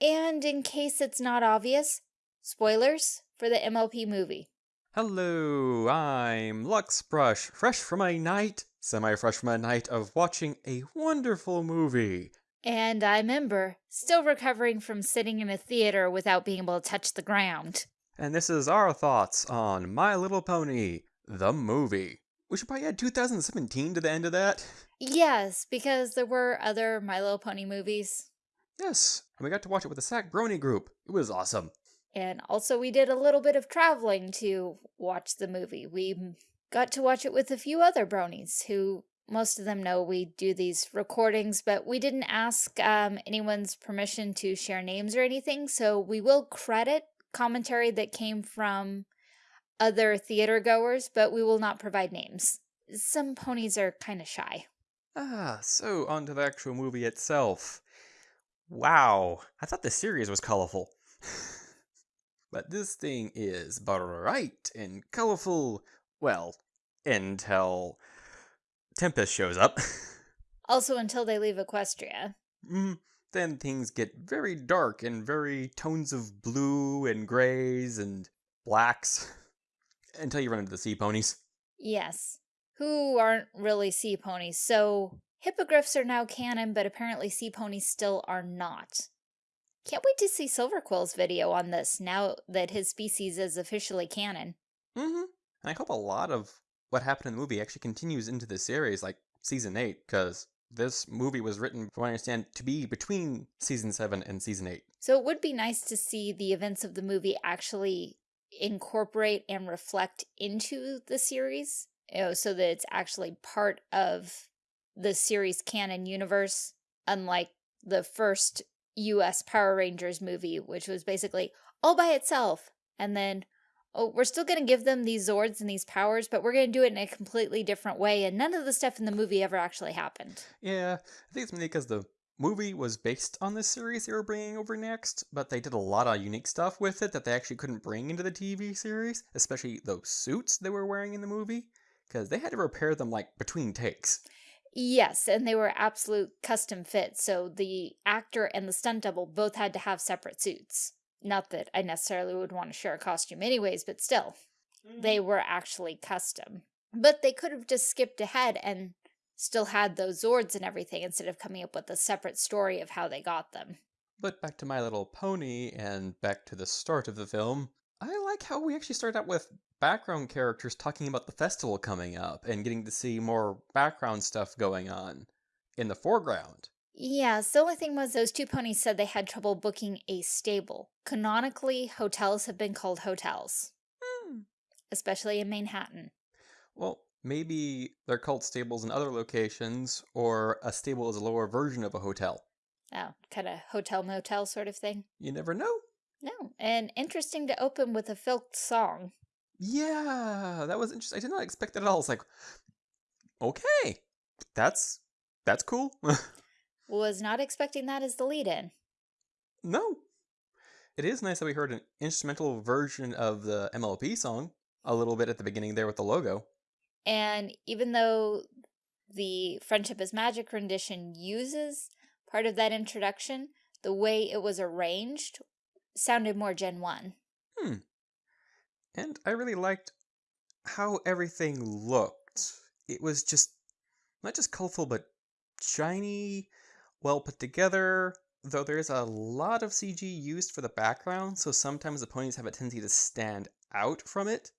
And in case it's not obvious, spoilers for the MLP movie. Hello, I'm Luxbrush, fresh from a night, semi-fresh from a night of watching a wonderful movie. And I'm Ember, still recovering from sitting in a theater without being able to touch the ground. And this is our thoughts on My Little Pony, the movie. We should probably add 2017 to the end of that. Yes, because there were other My Little Pony movies. Yes, and we got to watch it with the Sack Brony group. It was awesome. And also we did a little bit of traveling to watch the movie. We got to watch it with a few other bronies who most of them know we do these recordings, but we didn't ask um, anyone's permission to share names or anything, so we will credit commentary that came from other theater goers, but we will not provide names. Some ponies are kind of shy. Ah, so on to the actual movie itself. Wow, I thought the series was colorful. but this thing is bright and colorful, well, until Tempest shows up. also until they leave Equestria. Mm, then things get very dark and very tones of blue and grays and blacks until you run into the sea ponies. Yes, who aren't really sea ponies. So hippogriffs are now canon, but apparently sea ponies still are not. Can't wait to see Silverquill's video on this now that his species is officially canon. Mm-hmm. And I hope a lot of what happened in the movie actually continues into the series, like season 8, because this movie was written, from what I understand, to be between season 7 and season 8. So it would be nice to see the events of the movie actually incorporate and reflect into the series, you know, so that it's actually part of the series canon universe, unlike the first US Power Rangers movie, which was basically all by itself. And then, oh, we're still going to give them these Zords and these powers, but we're going to do it in a completely different way. And none of the stuff in the movie ever actually happened. Yeah, I think it's mainly because the movie was based on the series they were bringing over next, but they did a lot of unique stuff with it that they actually couldn't bring into the TV series, especially those suits they were wearing in the movie, because they had to repair them like between takes. Yes, and they were absolute custom fits, so the actor and the stunt double both had to have separate suits. Not that I necessarily would want to share a costume anyways, but still, mm. they were actually custom. But they could have just skipped ahead and still had those Zords and everything instead of coming up with a separate story of how they got them. But back to My Little Pony and back to the start of the film, I like how we actually start out with background characters talking about the festival coming up and getting to see more background stuff going on in the foreground. Yeah, the only thing was those two ponies said they had trouble booking a stable. Canonically, hotels have been called hotels. Hmm. Especially in Manehattan. Well, maybe they're called stables in other locations, or a stable is a lower version of a hotel. Oh, kind of hotel motel sort of thing? You never know. No, and interesting to open with a filked song. Yeah, that was interesting. I did not expect that at all. It's like, okay, that's that's cool. was not expecting that as the lead-in. No. It is nice that we heard an instrumental version of the MLP song a little bit at the beginning there with the logo. And even though the Friendship is Magic rendition uses part of that introduction, the way it was arranged sounded more Gen 1. Hmm. And I really liked how everything looked. It was just not just colorful, but shiny, well put together, though there's a lot of CG used for the background, so sometimes the ponies have a tendency to stand out from it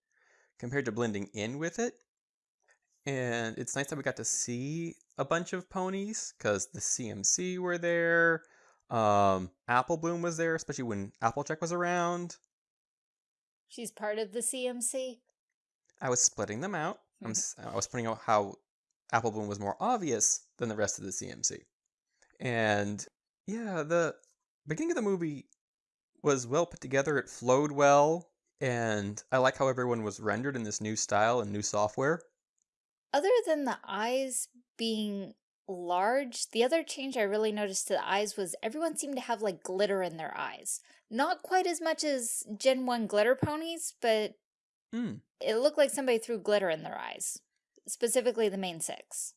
compared to blending in with it. And it's nice that we got to see a bunch of ponies because the CMC were there. Um, Apple Bloom was there, especially when Applejack was around. She's part of the CMC? I was splitting them out. I'm, mm-hmm. I was pointing out how Apple Bloom was more obvious than the rest of the CMC. And yeah, the beginning of the movie was well put together. It flowed well. And I like how everyone was rendered in this new style and new software. Other than the eyes being large, the other change I really noticed to the eyes was everyone seemed to have like glitter in their eyes. Not quite as much as Gen 1 glitter ponies, but mm. it looked like somebody threw glitter in their eyes. Specifically the main six.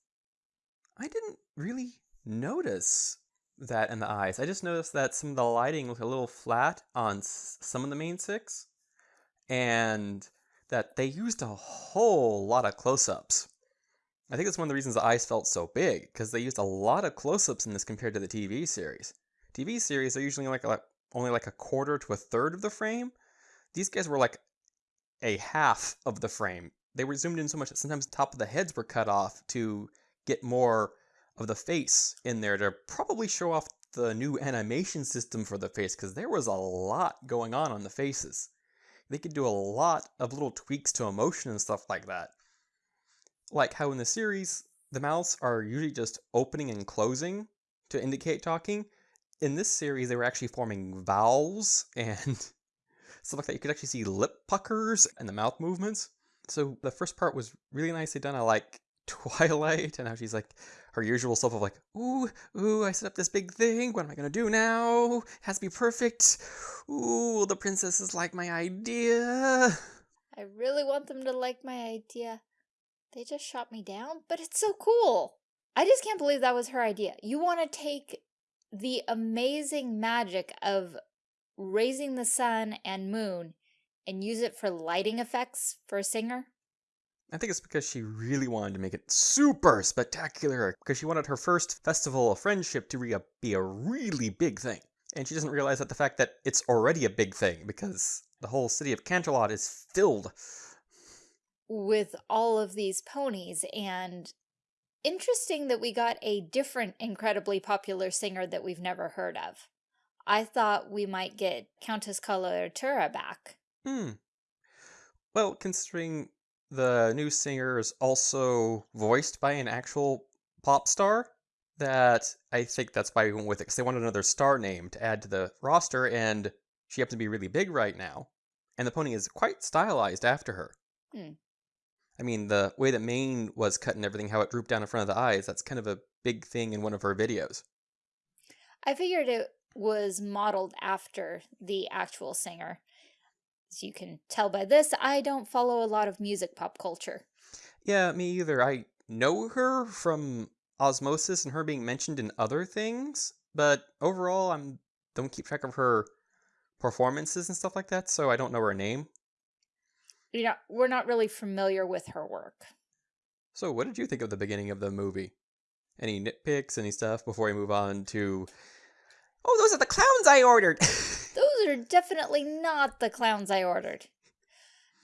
I didn't really notice that in the eyes. I just noticed that some of the lighting looked a little flat on some of the main six, and that they used a whole lot of close-ups. I think that's one of the reasons the eyes felt so big, because they used a lot of close-ups in this compared to the TV series. TV series are usually like only like a quarter to a third of the frame. These guys were like a half of the frame. They were zoomed in so much that sometimes the top of the heads were cut off to get more of the face in there to probably show off the new animation system for the face because there was a lot going on on the faces. They could do a lot of little tweaks to emotion and stuff like that. Like how in the series, the mouths are usually just opening and closing to indicate talking. In this series, they were actually forming vowels and stuff like that. You could actually see lip puckers and the mouth movements. So the first part was really nicely done. I like Twilight and how she's like her usual self of like, ooh, ooh, I set up this big thing. What am I gonna do now? It has to be perfect. Ooh, the princesses like my idea. I really want them to like my idea. They just shot me down, but it's so cool. I just can't believe that was her idea. You want to take the amazing magic of raising the sun and moon and use it for lighting effects for a singer? I think it's because she really wanted to make it super spectacular, because she wanted her first festival of friendship to be a, really big thing. And she doesn't realize that the fact that it's already a big thing, because the whole city of Canterlot is filled with all of these ponies, and interesting that we got a different incredibly popular singer that we've never heard of. I thought we might get Countess Coloratura back. Hmm. Well, considering the new singer is also voiced by an actual pop star, that I think that's why we went with it, because they wanted another star name to add to the roster, and she happens to be really big right now. And the pony is quite stylized after her. Hmm. I mean, the way that mane was cut and everything, how it drooped down in front of the eyes, that's kind of a big thing in one of her videos. I figured it was modeled after the actual singer. As you can tell by this, I don't follow a lot of music pop culture. Yeah, me either. I know her from osmosis and her being mentioned in other things, but overall, I'm don't keep track of her performances and stuff like that, so I don't know her name. You know, we're not really familiar with her work. So, what did you think of the beginning of the movie? Any nitpicks, any stuff before we move on to Oh, those are the clowns I ordered. those are definitely not the clowns I ordered.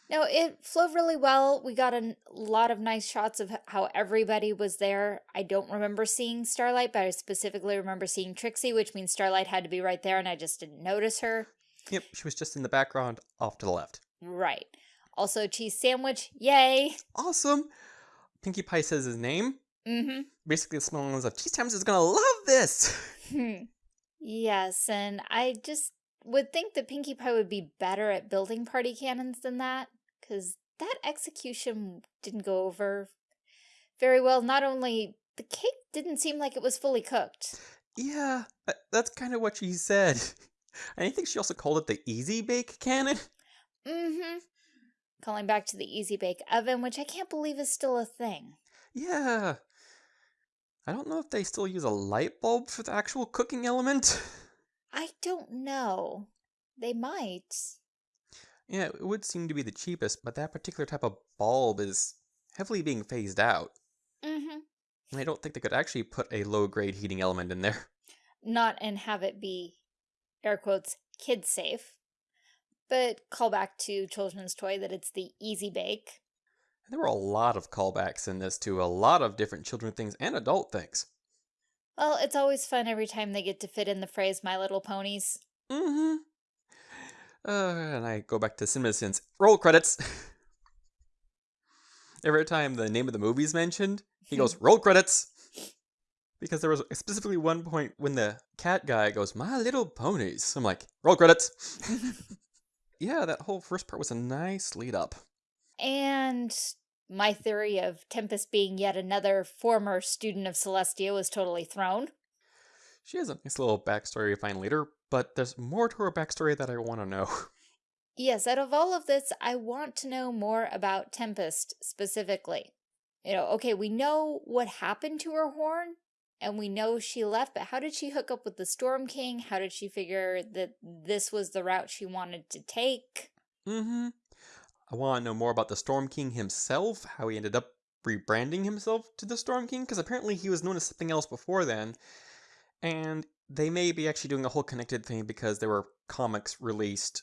No, it flowed really well. We got a lot of nice shots of how everybody was there. I don't remember seeing Starlight, but I specifically remember seeing Trixie, which means Starlight had to be right there, and I just didn't notice her. Yep, she was just in the background off to the left. Right. Also, cheese sandwich. Yay. Awesome. Pinkie Pie says his name. Mm-hmm. Basically, the small ones of Cheese Times is gonna love this. Hmm. Yes, and I just would think that Pinkie Pie would be better at building party cannons than that, because that execution didn't go over very well. Not only the cake didn't seem like it was fully cooked. Yeah, that's kind of what she said. And I think she also called it the Easy Bake Cannon. Mm-hmm. Calling back to the Easy Bake Oven, which I can't believe is still a thing. Yeah, I don't know if they still use a light bulb for the actual cooking element. I don't know. They might. Yeah, it would seem to be the cheapest, but that particular type of bulb is heavily being phased out. Mm-hmm. And I don't think they could actually put a low-grade heating element in there. Not and have it be, air quotes, kid safe. But call back to Children's Toy that it's the Easy Bake. There were a lot of callbacks in this to a lot of different children things and adult things. Well, it's always fun every time they get to fit in the phrase My Little Ponies. Mm-hmm. Uh, and I go back to CinemaSins. Roll credits! every time the name of the movie is mentioned, he goes, roll credits! Because there was specifically one point when the cat guy goes, My Little Ponies. I'm like, roll credits! yeah, that whole first part was a nice lead up. And my theory of Tempest being yet another former student of Celestia was totally thrown. She has a nice little backstory we find later, but there's more to her backstory that I want to know. Yes, out of all of this, I want to know more about Tempest specifically. You know, okay, we know what happened to her horn, and we know she left, but how did she hook up with the Storm King? How did she figure that this was the route she wanted to take? Mm-hmm. I want to know more about the Storm King himself, how he ended up rebranding himself to the Storm King, because apparently he was known as something else before then. And they may be actually doing a whole connected thing because there were comics released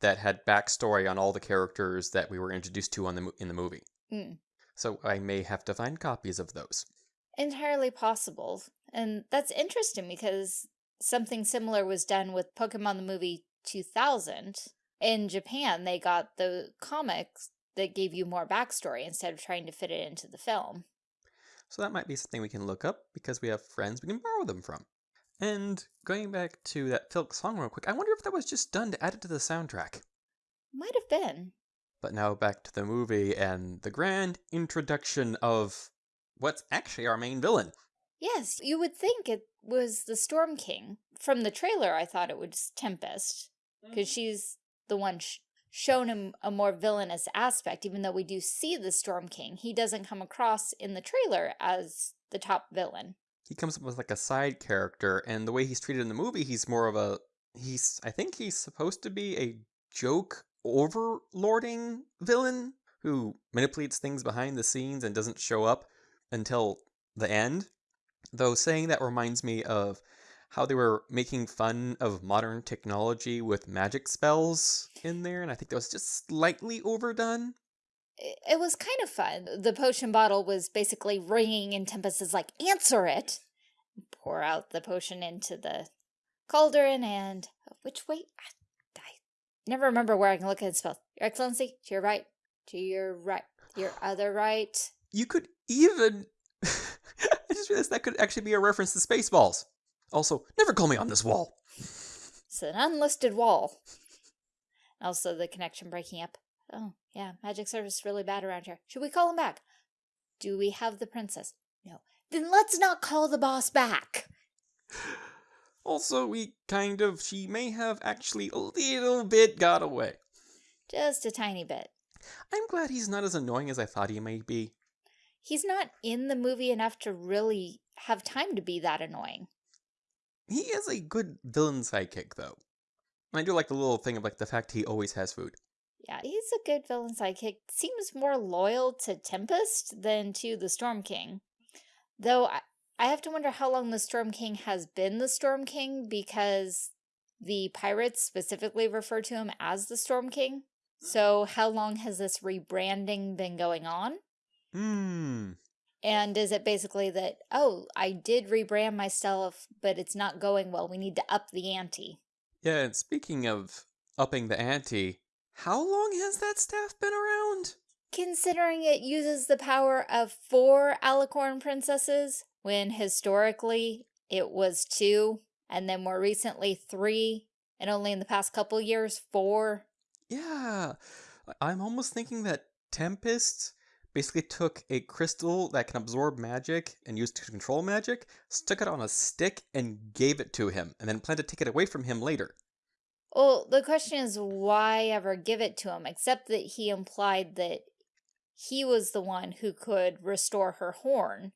that had backstory on all the characters that we were introduced to on the in the movie. Mm. So I may have to find copies of those. Entirely possible. And that's interesting because something similar was done with Pokemon the movie 2000. In Japan, they got the comics that gave you more backstory instead of trying to fit it into the film. So that might be something we can look up because we have friends we can borrow them from. And going back to that Filk song real quick, I wonder if that was just done to add it to the soundtrack. Might have been. But now back to the movie and the grand introduction of what's actually our main villain. Yes, you would think it was the Storm King. From the trailer, I thought it was Tempest, because mm -hmm. she's the one sh shown him a more villainous aspect, even though we do see the Storm King. He doesn't come across in the trailer as the top villain. He comes up with like a side character, and the way he's treated in the movie, he's more of a, he's, I think he's supposed to be a joke overlording villain who manipulates things behind the scenes and doesn't show up until the end. Though saying that reminds me of how they were making fun of modern technology with magic spells in there, and I think that was just slightly overdone. It was kind of fun. The potion bottle was basically ringing, and Tempest is like, answer it! Pour out the potion into the cauldron, and uh, which way? I, I never remember where I can look at the spell. Your Excellency, to your right, to your right, your other right. You could even... I just realized that could actually be a reference to Spaceballs. Also, never call me on this wall. It's an unlisted wall. Also, the connection breaking up. Oh, yeah, magic service is really bad around here. Should we call him back? Do we have the princess? No. Then let's not call the boss back. Also, we kind of, she may have actually a little bit got away. Just a tiny bit. I'm glad he's not as annoying as I thought he might be. He's not in the movie enough to really have time to be that annoying. He is a good villain sidekick, though. And I do like the little thing of like the fact he always has food. Yeah, he's a good villain sidekick. Seems more loyal to Tempest than to the Storm King. Though I, I have to wonder how long the Storm King has been the Storm King because the pirates specifically refer to him as the Storm King. Hmm. So how long has this rebranding been going on? Hmm. And is it basically that, oh, I did rebrand myself, but it's not going well. We need to up the ante. Yeah, and speaking of upping the ante, how long has that staff been around? Considering it uses the power of four Alicorn princesses, when historically it was two, and then more recently three, and only in the past couple years, four. Yeah, I'm almost thinking that Tempest basically took a crystal that can absorb magic and use to control magic, stuck it on a stick, and gave it to him, and then planned to take it away from him later. Well, the question is why ever give it to him, except that he implied that he was the one who could restore her horn.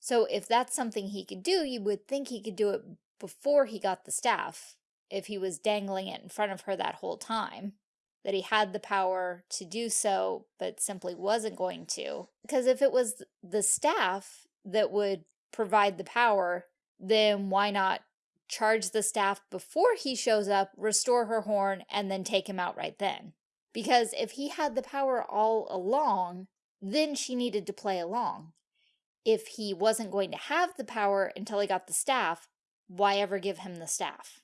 So if that's something he could do, you would think he could do it before he got the staff, if he was dangling it in front of her that whole time that he had the power to do so, but simply wasn't going to. Because if it was the staff that would provide the power, then why not charge the staff before he shows up, restore her horn, and then take him out right then? Because if he had the power all along, then she needed to play along. If he wasn't going to have the power until he got the staff, why ever give him the staff?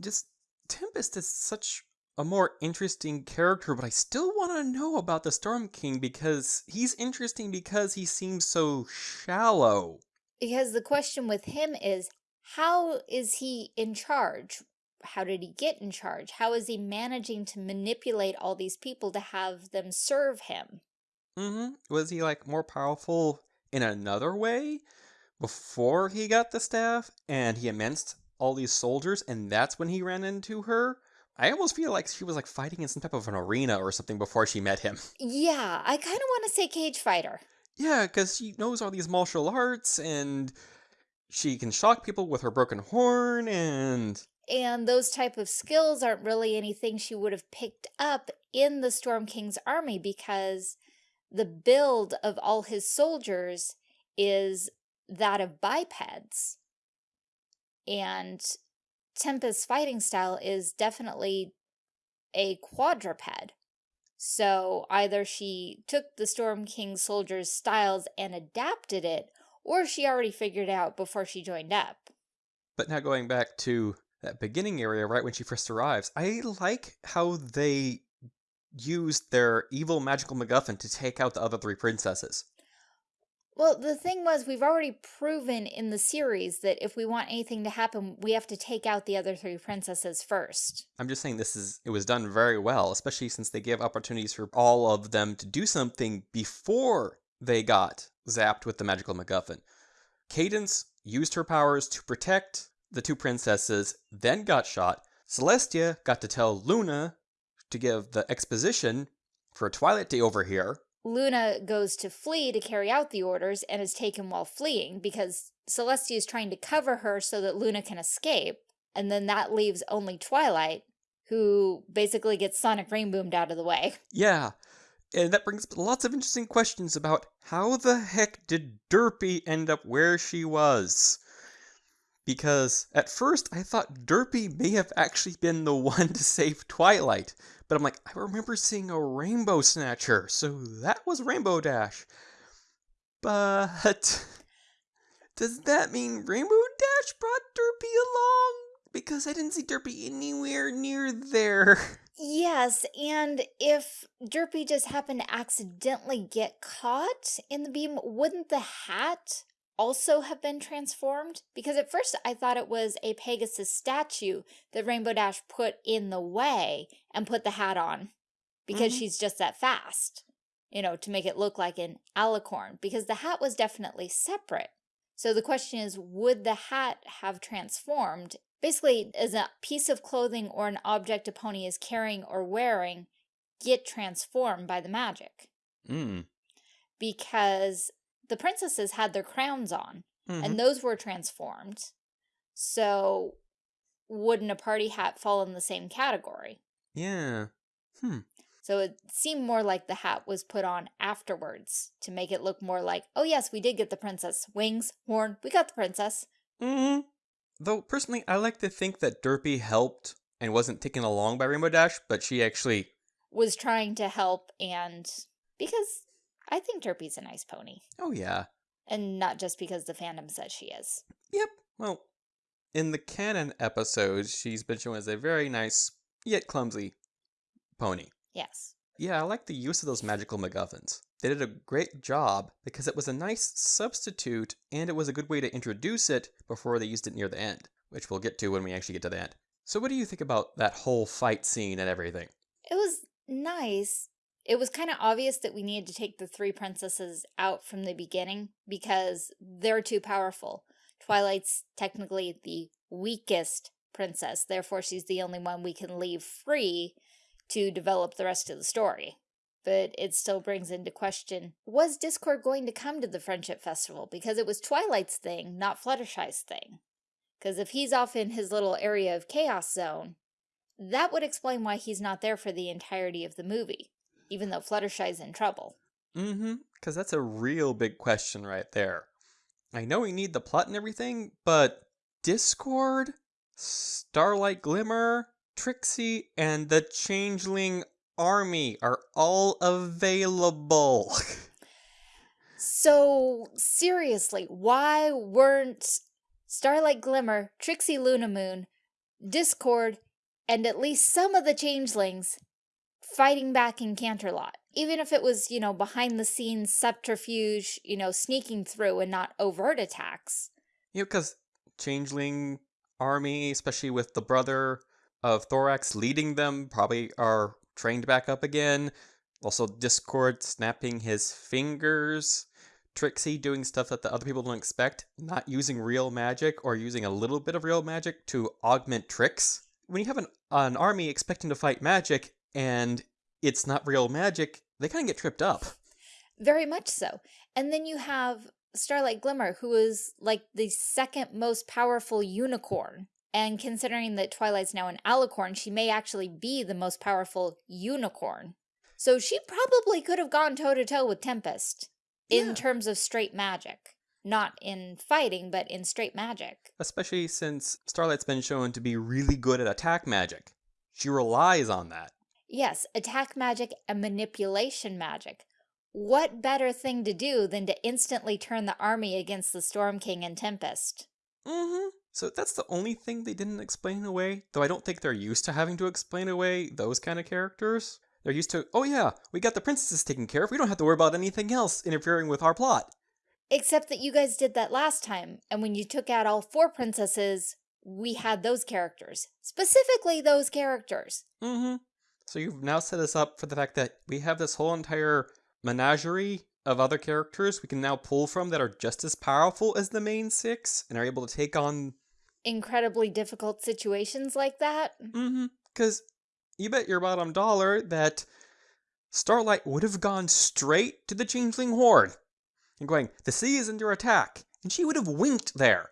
Just Tempest is such a more interesting character, but I still want to know about the Storm King because he's interesting because he seems so shallow. Because the question with him is, how is he in charge? How did he get in charge? How is he managing to manipulate all these people to have them serve him? Mm-hmm. Was he like more powerful in another way before he got the staff and he immersed all these soldiers and that's when he ran into her? I almost feel like she was like fighting in some type of an arena or something before she met him. Yeah, I kind of want to say cage fighter. Yeah, because she knows all these martial arts and she can shock people with her broken horn and and those type of skills aren't really anything she would have picked up in the Storm King's army because the build of all his soldiers is that of bipeds. And Tempest's fighting style is definitely a quadruped. So either she took the Storm King's soldiers' styles and adapted it, or she already figured out before she joined up. But now going back to that beginning area, right when she first arrives, I like how they used their evil magical MacGuffin to take out the other three princesses. Well, the thing was, we've already proven in the series that if we want anything to happen, we have to take out the other three princesses first. I'm just saying this is it was done very well, especially since they gave opportunities for all of them to do something before they got zapped with the magical MacGuffin. Cadance used her powers to protect the two princesses, then got shot. Celestia got to tell Luna to give the exposition for a Twilight over overhear, Luna goes to flee to carry out the orders and is taken while fleeing because Celestia is trying to cover her so that Luna can escape. And then that leaves only Twilight, who basically gets Sonic Rainboomed out of the way. Yeah, and that brings up lots of interesting questions about how the heck did Derpy end up where she was? Because at first I thought Derpy may have actually been the one to save Twilight, but I'm like, I remember seeing a Rainbow Snatcher, so that was Rainbow Dash. But does that mean Rainbow Dash brought Derpy along? Because I didn't see Derpy anywhere near there. Yes, and if Derpy just happened to accidentally get caught in the beam, wouldn't the hat also have been transformed? Because at first I thought it was a Pegasus statue that Rainbow Dash put in the way and put the hat on because mm -hmm. she's just that fast, you know, to make it look like an alicorn because the hat was definitely separate. So the question is, would the hat have transformed? Basically, as a piece of clothing or an object a pony is carrying or wearing get transformed by the magic. Mm. Because the princesses had their crowns on, mm -hmm. and mm-hmm. those were transformed. So wouldn't a party hat fall in the same category? Yeah. Hmm. So it seemed more like the hat was put on afterwards to make it look more like, oh yes, we did get the princess. Wings, horn, we got the princess. Mm -hmm. Though personally, I like to think that Derpy helped and wasn't taken along by Rainbow Dash, but she actually was trying to help and because I think Derpy's a nice pony. Oh, yeah. And not just because the fandom says she is. Yep. Well, in the canon episodes, she's been shown as a very nice, yet clumsy pony. Yes. Yeah, I like the use of those magical MacGuffins. They did a great job because it was a nice substitute and it was a good way to introduce it before they used it near the end, which we'll get to when we actually get to the end. So what do you think about that whole fight scene and everything? It was nice it was kind of obvious that we needed to take the three princesses out from the beginning because they're too powerful. Twilight's technically the weakest princess, therefore she's the only one we can leave free to develop the rest of the story. But it still brings into question, was Discord going to come to the Friendship Festival? Because it was Twilight's thing, not Fluttershy's thing. Because if he's off in his little area of Chaos Zone, that would explain why he's not there for the entirety of the movie even though Fluttershy's in trouble. Mm-hmm, because that's a real big question right there. I know we need the plot and everything, but Discord, Starlight Glimmer, Trixie, and the Changeling Army are all available. so, seriously, why weren't Starlight Glimmer, Trixie Lulamoon, Discord, and at least some of the Changelings fighting back in Canterlot. Even if it was, you know, behind the scenes subterfuge, you know, sneaking through and not overt attacks. You know, because Changeling army, especially with the brother of Thorax leading them, probably are trained back up again. Also, Discord snapping his fingers. Trixie doing stuff that the other people don't expect, not using real magic or using a little bit of real magic to augment tricks. When you have an, an army expecting to fight magic, and it's not real magic, they kind of get tripped up. Very much so. And then you have Starlight Glimmer, who is like the second most powerful unicorn. And considering that Twilight's now an alicorn, she may actually be the most powerful unicorn. So she probably could have gone toe-to-toe -to -toe with Tempest in Yeah. terms of straight magic. Not in fighting, but in straight magic. Especially since Starlight's been shown to be really good at attack magic. She relies on that. Yes, attack magic and manipulation magic. What better thing to do than to instantly turn the army against the Storm King and Tempest? Mm-hmm. So that's the only thing they didn't explain away, though I don't think they're used to having to explain away those kind of characters. They're used to, oh yeah, we got the princesses taken care of, we don't have to worry about anything else interfering with our plot. Except that you guys did that last time, and when you took out all four princesses, we had those characters. Specifically those characters. Mm-hmm. So you've now set us up for the fact that we have this whole entire menagerie of other characters we can now pull from that are just as powerful as the main six and are able to take on Incredibly difficult situations like that. Mm-hmm. Because you bet your bottom dollar that Starlight would have gone straight to the Changeling Horde and going, the sea is under attack, and she would have winked there.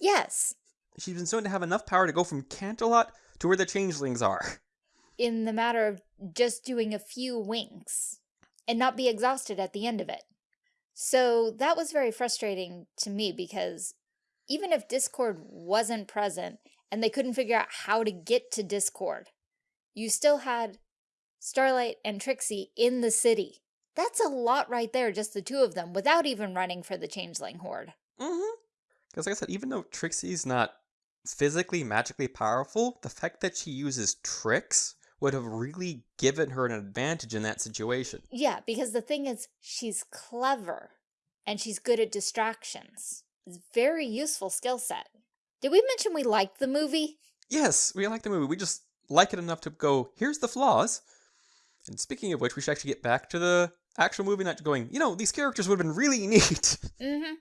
Yes, She's been shown to have enough power to go from Canterlot to where the Changelings are. In the matter of just doing a few winks and not be exhausted at the end of it. So that was very frustrating to me because even if Discord wasn't present and they couldn't figure out how to get to Discord, you still had Starlight and Trixie in the city. That's a lot right there, just the two of them, without even running for the Changeling Horde. Mm-hmm. Because like I said, even though Trixie's not physically magically powerful, the fact that she uses tricks would have really given her an advantage in that situation. Yeah, because the thing is, she's clever and she's good at distractions. It's a very useful skill set. Did we mention we liked the movie? Yes, we like the movie. We just like it enough to go, here's the flaws. And speaking of which, we should actually get back to the actual movie, not going, you know, these characters would have been really neat. Mm-hmm.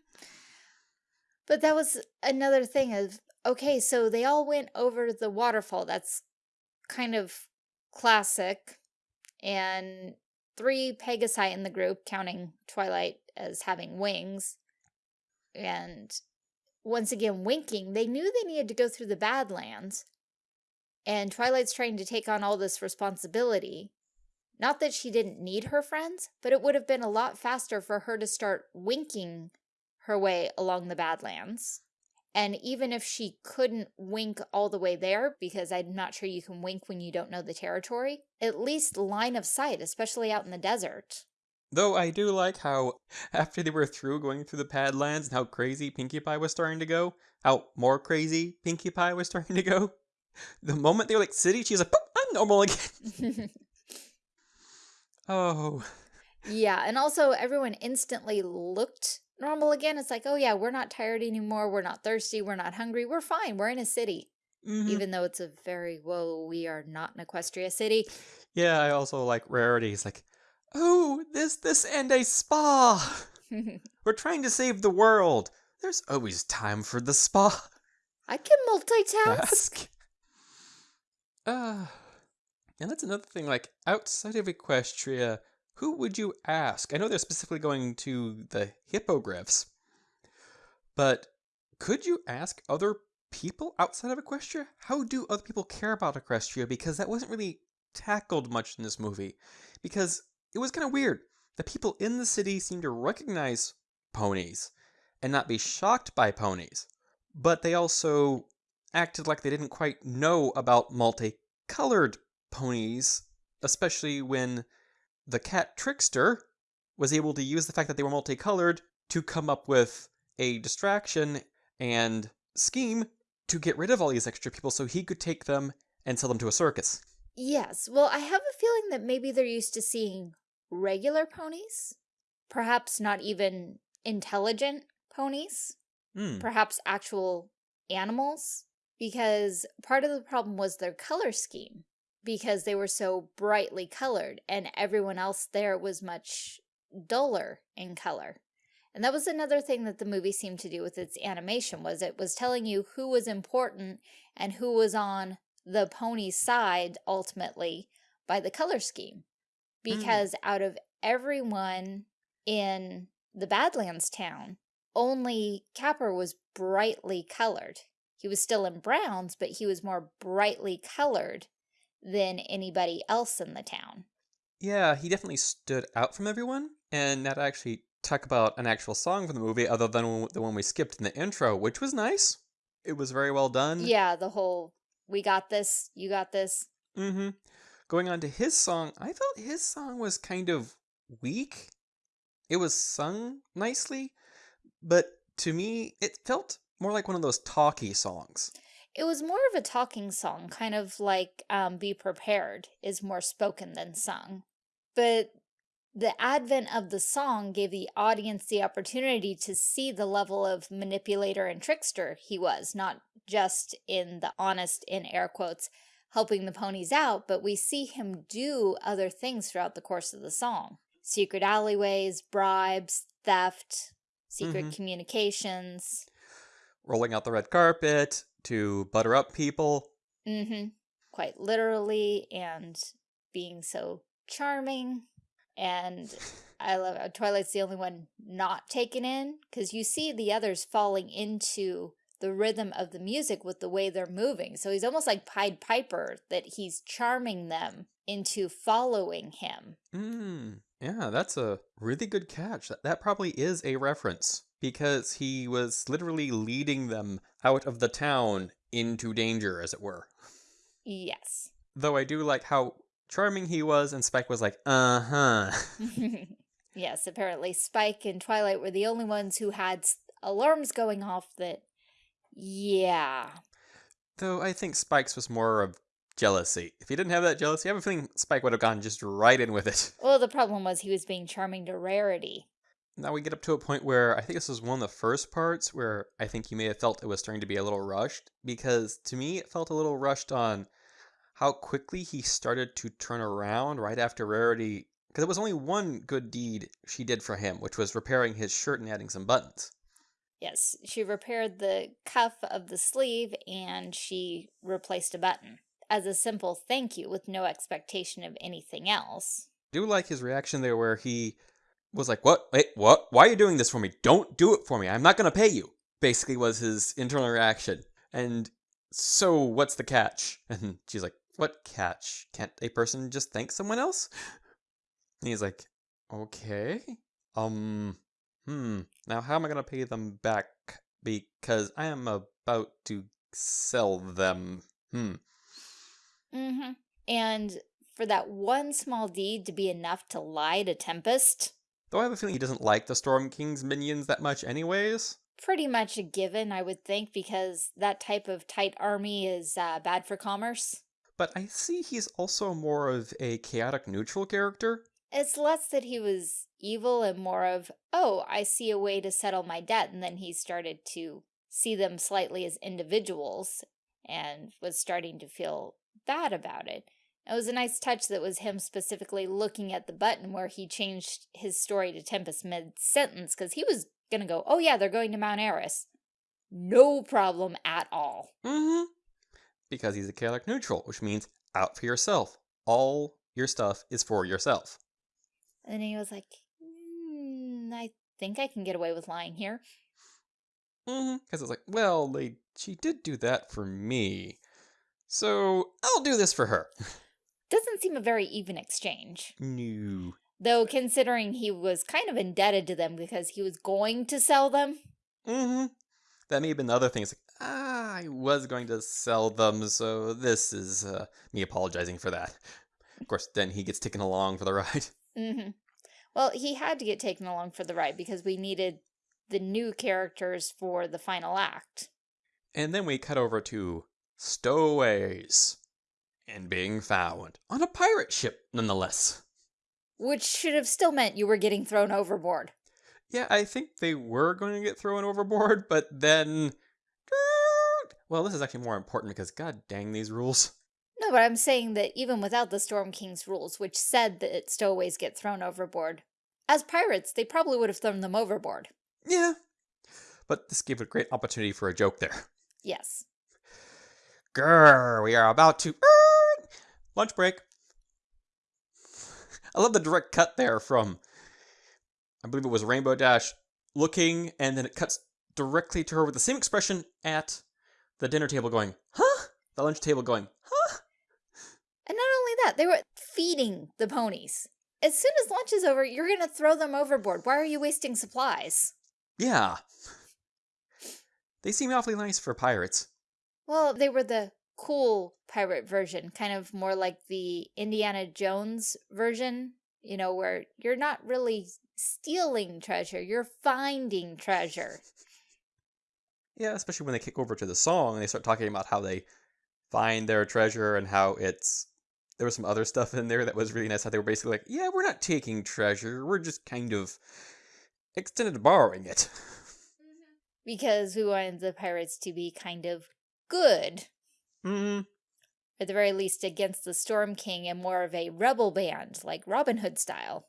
But that was another thing of, okay, so they all went over the waterfall. That's kind of classic. And three Pegasi in the group, counting Twilight as having wings. And once again, winking, they knew they needed to go through the Badlands. And Twilight's trying to take on all this responsibility. Not that she didn't need her friends, but it would have been a lot faster for her to start winking her way along the Badlands. And even if she couldn't wink all the way there, because I'm not sure you can wink when you don't know the territory, at least line of sight, especially out in the desert. Though I do like how, after they were through going through the Badlands and how crazy Pinkie Pie was starting to go, how more crazy Pinkie Pie was starting to go, the moment they were like city, she's like, I'm normal again. oh. yeah, and also everyone instantly looked normal again. It's like, oh yeah, we're not tired anymore. We're not thirsty. We're not hungry. We're fine. We're in a city. Mhm. Even though it's a very, whoa, we are not an Equestria city. Yeah, I also like Rarity's like, oh, this, this, and a spa. We're trying to save the world. There's always time for the spa. I can multitask. Ask. Uh, and that's another thing. Like outside of Equestria, who would you ask? I know they're specifically going to the hippogriffs, but could you ask other people outside of Equestria? How do other people care about Equestria? Because that wasn't really tackled much in this movie. Because it was kind of weird. The people in the city seemed to recognize ponies and not be shocked by ponies, but they also acted like they didn't quite know about multicolored ponies, especially when the cat trickster was able to use the fact that they were multicolored to come up with a distraction and scheme to get rid of all these extra people so he could take them and sell them to a circus. Yes, well, I have a feeling that maybe they're used to seeing regular ponies. Perhaps not even intelligent ponies. Hmm. Perhaps actual animals. Because part of the problem was their color scheme. Because they were so brightly colored and everyone else there was much duller in color. And that was another thing that the movie seemed to do with its animation was it was telling you who was important and who was on the pony's side ultimately by the color scheme. Hmm. Because out of everyone in the Badlands town, only Capper was brightly colored. He was still in browns, but he was more brightly colored than anybody else in the town. Yeah, he definitely stood out from everyone. And not actually talk about an actual song from the movie other than the one we skipped in the intro, which was nice. It was very well done. Yeah, the whole we got this, you got this. Mm-hmm. Going on to his song, I felt his song was kind of weak. It was sung nicely, but to me, it felt more like one of those talky songs. It was more of a talking song, kind of like um, Be Prepared is more spoken than sung. But the advent of the song gave the audience the opportunity to see the level of manipulator and trickster he was, not just in the honest, in air quotes, helping the ponies out, but we see him do other things throughout the course of the song. Secret alleyways, bribes, theft, secret mm -hmm. communications. Rolling out the red carpet to butter up people. Mm-hmm. Quite literally, and being so charming. And I love it. Twilight's the only one not taken in, because you see the others falling into the rhythm of the music with the way they're moving. So he's almost like Pied Piper, that he's charming them into following him. Mm, yeah, that's a really good catch. That, that probably is a reference because he was literally leading them out of the town into danger, as it were. Yes. Though I do like how charming he was, and Spike was like, uh-huh. yes, apparently Spike and Twilight were the only ones who had alarms going off that yeah. Though I think Spike's was more of jealousy. If he didn't have that jealousy, I have a feeling Spike would have gone just right in with it. Well, the problem was he was being charming to Rarity. Now we get up to a point where I think this was one of the first parts where I think you may have felt it was starting to be a little rushed, because to me it felt a little rushed on how quickly he started to turn around right after Rarity, because it was only one good deed she did for him, which was repairing his shirt and adding some buttons. Yes, she repaired the cuff of the sleeve and she replaced a button as a simple thank you with no expectation of anything else. I do like his reaction there where he was like, what? Wait, what? Why are you doing this for me? Don't do it for me. I'm not going to pay you. Basically was his internal reaction. And so what's the catch? And she's like, what catch? Can't a person just thank someone else? And he's like, okay. Um, Hmm, now how am I going to pay them back? Because I am about to sell them. Hmm. Mm-hmm. And for that one small deed to be enough to lie to Tempest? Though I have a feeling he doesn't like the Storm King's minions that much anyways. Pretty much a given, I would think, because that type of tight army is uh, bad for commerce. But I see he's also more of a chaotic neutral character. It's less that he was evil and more of, oh, I see a way to settle my debt. And then he started to see them slightly as individuals and was starting to feel bad about it. It was a nice touch that was him specifically looking at the button where he changed his story to Tempest mid-sentence because he was going to go, oh yeah, they're going to Mount Aris. No problem at all. Mm-hmm. Because he's a chaotic neutral, which means out for yourself. All your stuff is for yourself. And he was like, mm, I think I can get away with lying here. Mm-hmm. Because it's like, well, they, she did do that for me. So I'll do this for her. Doesn't seem a very even exchange. No. Though considering he was kind of indebted to them because he was going to sell them. Mm-hmm. That may have been the other thing. It's like, ah, I was going to sell them, so this is uh, me apologizing for that. Of course, then he gets taken along for the ride. Mm-hmm. Well, he had to get taken along for the ride because we needed the new characters for the final act. And then we cut over to stowaways and being found on a pirate ship, nonetheless. Which should have still meant you were getting thrown overboard. Yeah, I think they were going to get thrown overboard, but then. Well, this is actually more important because god dang these rules. No, but I'm saying that even without the Storm King's rules, which said that stowaways get thrown overboard, as pirates, they probably would have thrown them overboard. Yeah. But this gave a great opportunity for a joke there. Yes. Grrr, we are about to... Lunch break. I love the direct cut there from I believe it was Rainbow Dash, looking, and then it cuts directly to her with the same expression at the dinner table going, huh? The lunch table going, huh? And not only that, they were feeding the ponies. As soon as lunch is over, you're going to throw them overboard. Why are you wasting supplies? Yeah. They seem awfully nice for pirates. Well, they were the cool pirate version, kind of more like the Indiana Jones version, you know, where you're not really stealing treasure, you're finding treasure. Yeah, especially when they kick over to the song and they start talking about how they find their treasure and how it's there was some other stuff in there that was really nice. How they were basically like, "Yeah, we're not taking treasure. We're just kind of extended borrowing it." Mm-hmm. Because we wanted the pirates to be kind of good. Hmm. At the very least against the Storm King and more of a rebel band, like Robin Hood style.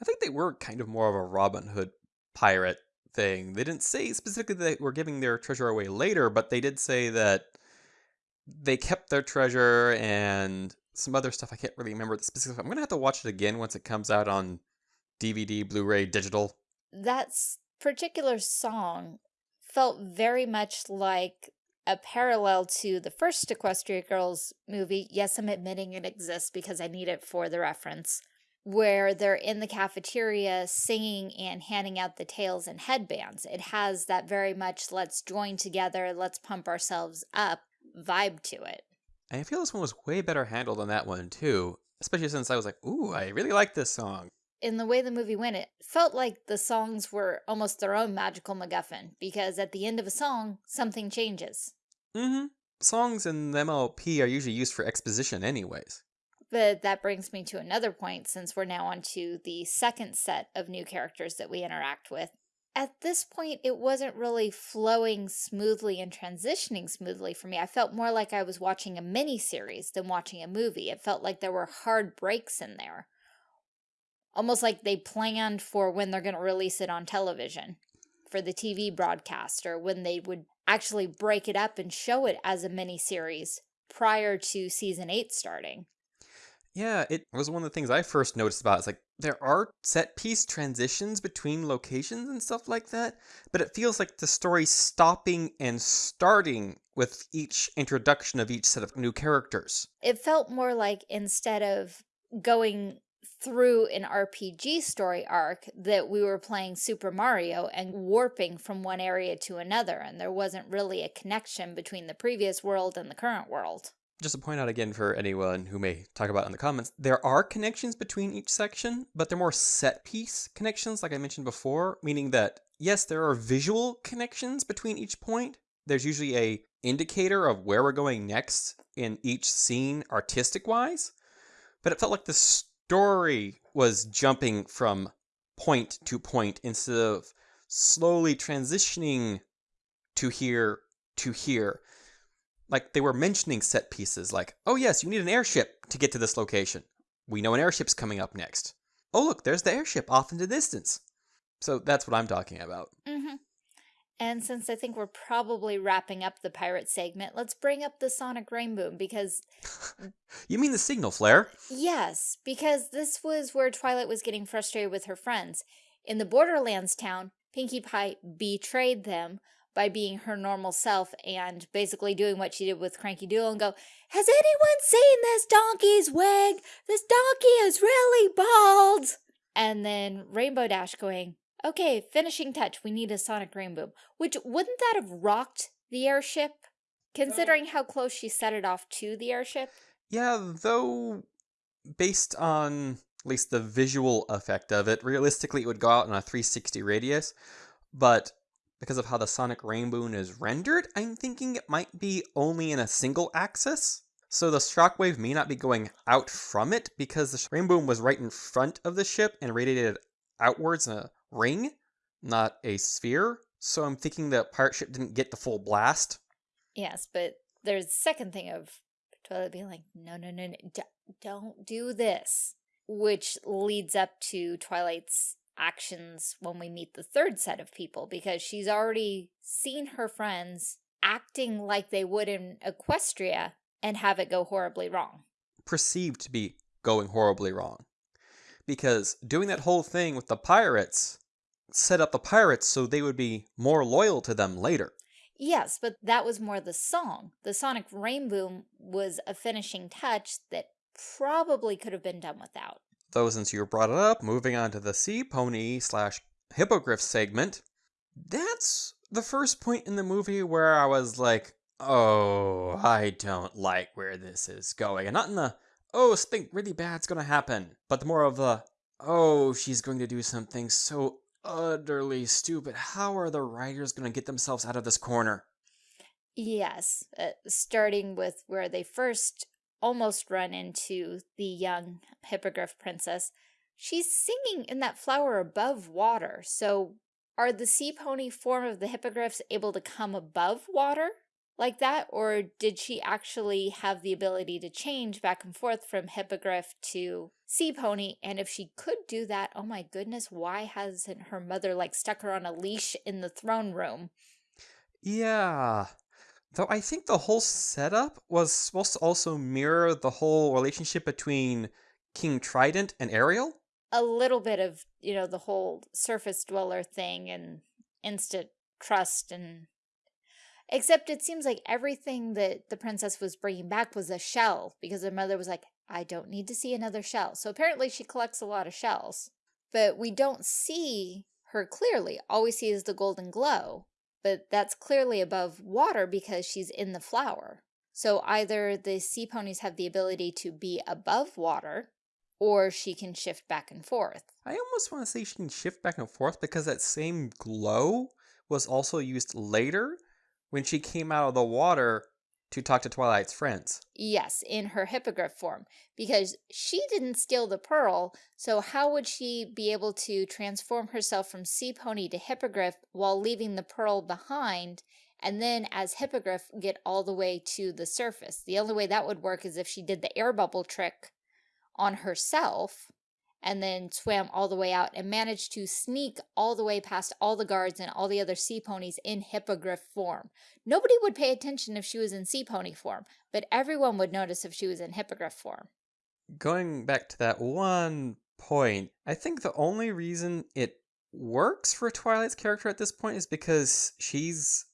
I think they were kind of more of a Robin Hood pirate thing. They didn't say specifically that they were giving their treasure away later, but they did say that they kept their treasure and some other stuff. I can't really remember the specifics. I'm going to have to watch it again once it comes out on DVD, Blu-ray, digital. That particular song felt very much like a parallel to the first Equestria Girls movie. Yes, I'm admitting it exists because I need it for the reference. Where they're in the cafeteria singing and handing out the tails and headbands. It has that very much let's join together, let's pump ourselves up vibe to it. I feel this one was way better handled than that one too. Especially since I was like, ooh, I really like this song. In the way the movie went, it felt like the songs were almost their own magical MacGuffin, because at the end of a song, something changes. Mm-hmm. Songs in the MLP are usually used for exposition anyways. But that brings me to another point, since we're now on to the second set of new characters that we interact with. At this point, it wasn't really flowing smoothly and transitioning smoothly for me. I felt more like I was watching a mini-series than watching a movie. It felt like there were hard breaks in there. Almost like they planned for when they're going to release it on television for the TV broadcast or when they would actually break it up and show it as a mini-series prior to season 8 starting. Yeah, it was one of the things I first noticed about. It's like there are set piece transitions between locations and stuff like that, but it feels like the story stopping and starting with each introduction of each set of new characters. It felt more like instead of going through an RPG story arc that we were playing Super Mario and warping from one area to another, and there wasn't really a connection between the previous world and the current world. Just to point out again for anyone who may talk about in the comments, there are connections between each section, but they're more set piece connections, like I mentioned before, meaning that yes, there are visual connections between each point. There's usually a indicator of where we're going next in each scene artistic wise, but it felt like the story was jumping from point to point instead of slowly transitioning to here to here. Like they were mentioning set pieces like, oh yes, you need an airship to get to this location. We know an airship's coming up next. Oh look, there's the airship off in the distance. So that's what I'm talking about. Mm. And since I think we're probably wrapping up the pirate segment, let's bring up the sonic rainboom because... you mean the signal flare? Yes, because this was where Twilight was getting frustrated with her friends. In the Borderlands town, Pinkie Pie betrayed them by being her normal self and basically doing what she did with Cranky Doodle and go, Has anyone seen this donkey's wig? This donkey is really bald! And then Rainbow Dash going, Okay, finishing touch. We need a sonic rainboom. Which, wouldn't that have rocked the airship? Considering how close she set it off to the airship? Yeah, though, based on at least the visual effect of it, realistically it would go out in a 360 radius. But because of how the sonic rainboom is rendered, I'm thinking it might be only in a single axis. So the shockwave may not be going out from it because the rainboom was right in front of the ship and radiated outwards in a ring, not a sphere. So I'm thinking the pirate ship didn't get the full blast. Yes, but there's the second thing of Twilight being like, no, no, no, no, don't do this. Which leads up to Twilight's actions when we meet the third set of people because she's already seen her friends acting like they would in Equestria and have it go horribly wrong. Perceived to be going horribly wrong. because doing that whole thing with the pirates set up the pirates so they would be more loyal to them later. Yes, but that was more the song. The Sonic Rainboom was a finishing touch that probably could have been done without. Though since you brought it up, moving on to the sea pony slash hippogriff segment, that's the first point in the movie where I was like, oh, I don't like where this is going. And not in the, oh, something really bad's gonna happen, but the more of the, oh, she's going to do something so utterly stupid. How are the writers gonna get themselves out of this corner? Yes, uh, starting with where they first almost run into the young hippogriff princess. She's singing in that flower above water, so are the sea pony form of the hippogriffs able to come above water like that, or did she actually have the ability to change back and forth from hippogriff to sea pony? And if she could do that, oh my goodness, why hasn't her mother like stuck her on a leash in the throne room? Yeah, Though I think the whole setup was supposed to also mirror the whole relationship between King Trident and Ariel. A little bit of, you know, the whole surface dweller thing and instant trust and except it seems like everything that the princess was bringing back was a shell because her mother was like, I don't need to see another shell. So apparently she collects a lot of shells, but we don't see her clearly. All we see is the golden glow but that's clearly above water because she's in the flower. So either the sea ponies have the ability to be above water, or she can shift back and forth. I almost want to say she can shift back and forth because that same glow was also used later when she came out of the water to talk to Twilight's friends. Yes, in her hippogriff form, because she didn't steal the pearl, so how would she be able to transform herself from sea pony to hippogriff while leaving the pearl behind, and then as hippogriff get all the way to the surface? The only way that would work is if she did the air bubble trick on herself, and then swam all the way out and managed to sneak all the way past all the guards and all the other sea ponies in hippogriff form. Nobody would pay attention if she was in sea pony form, but everyone would notice if she was in hippogriff form. Going back to that one point, I think the only reason it works for Twilight's character at this point is because she's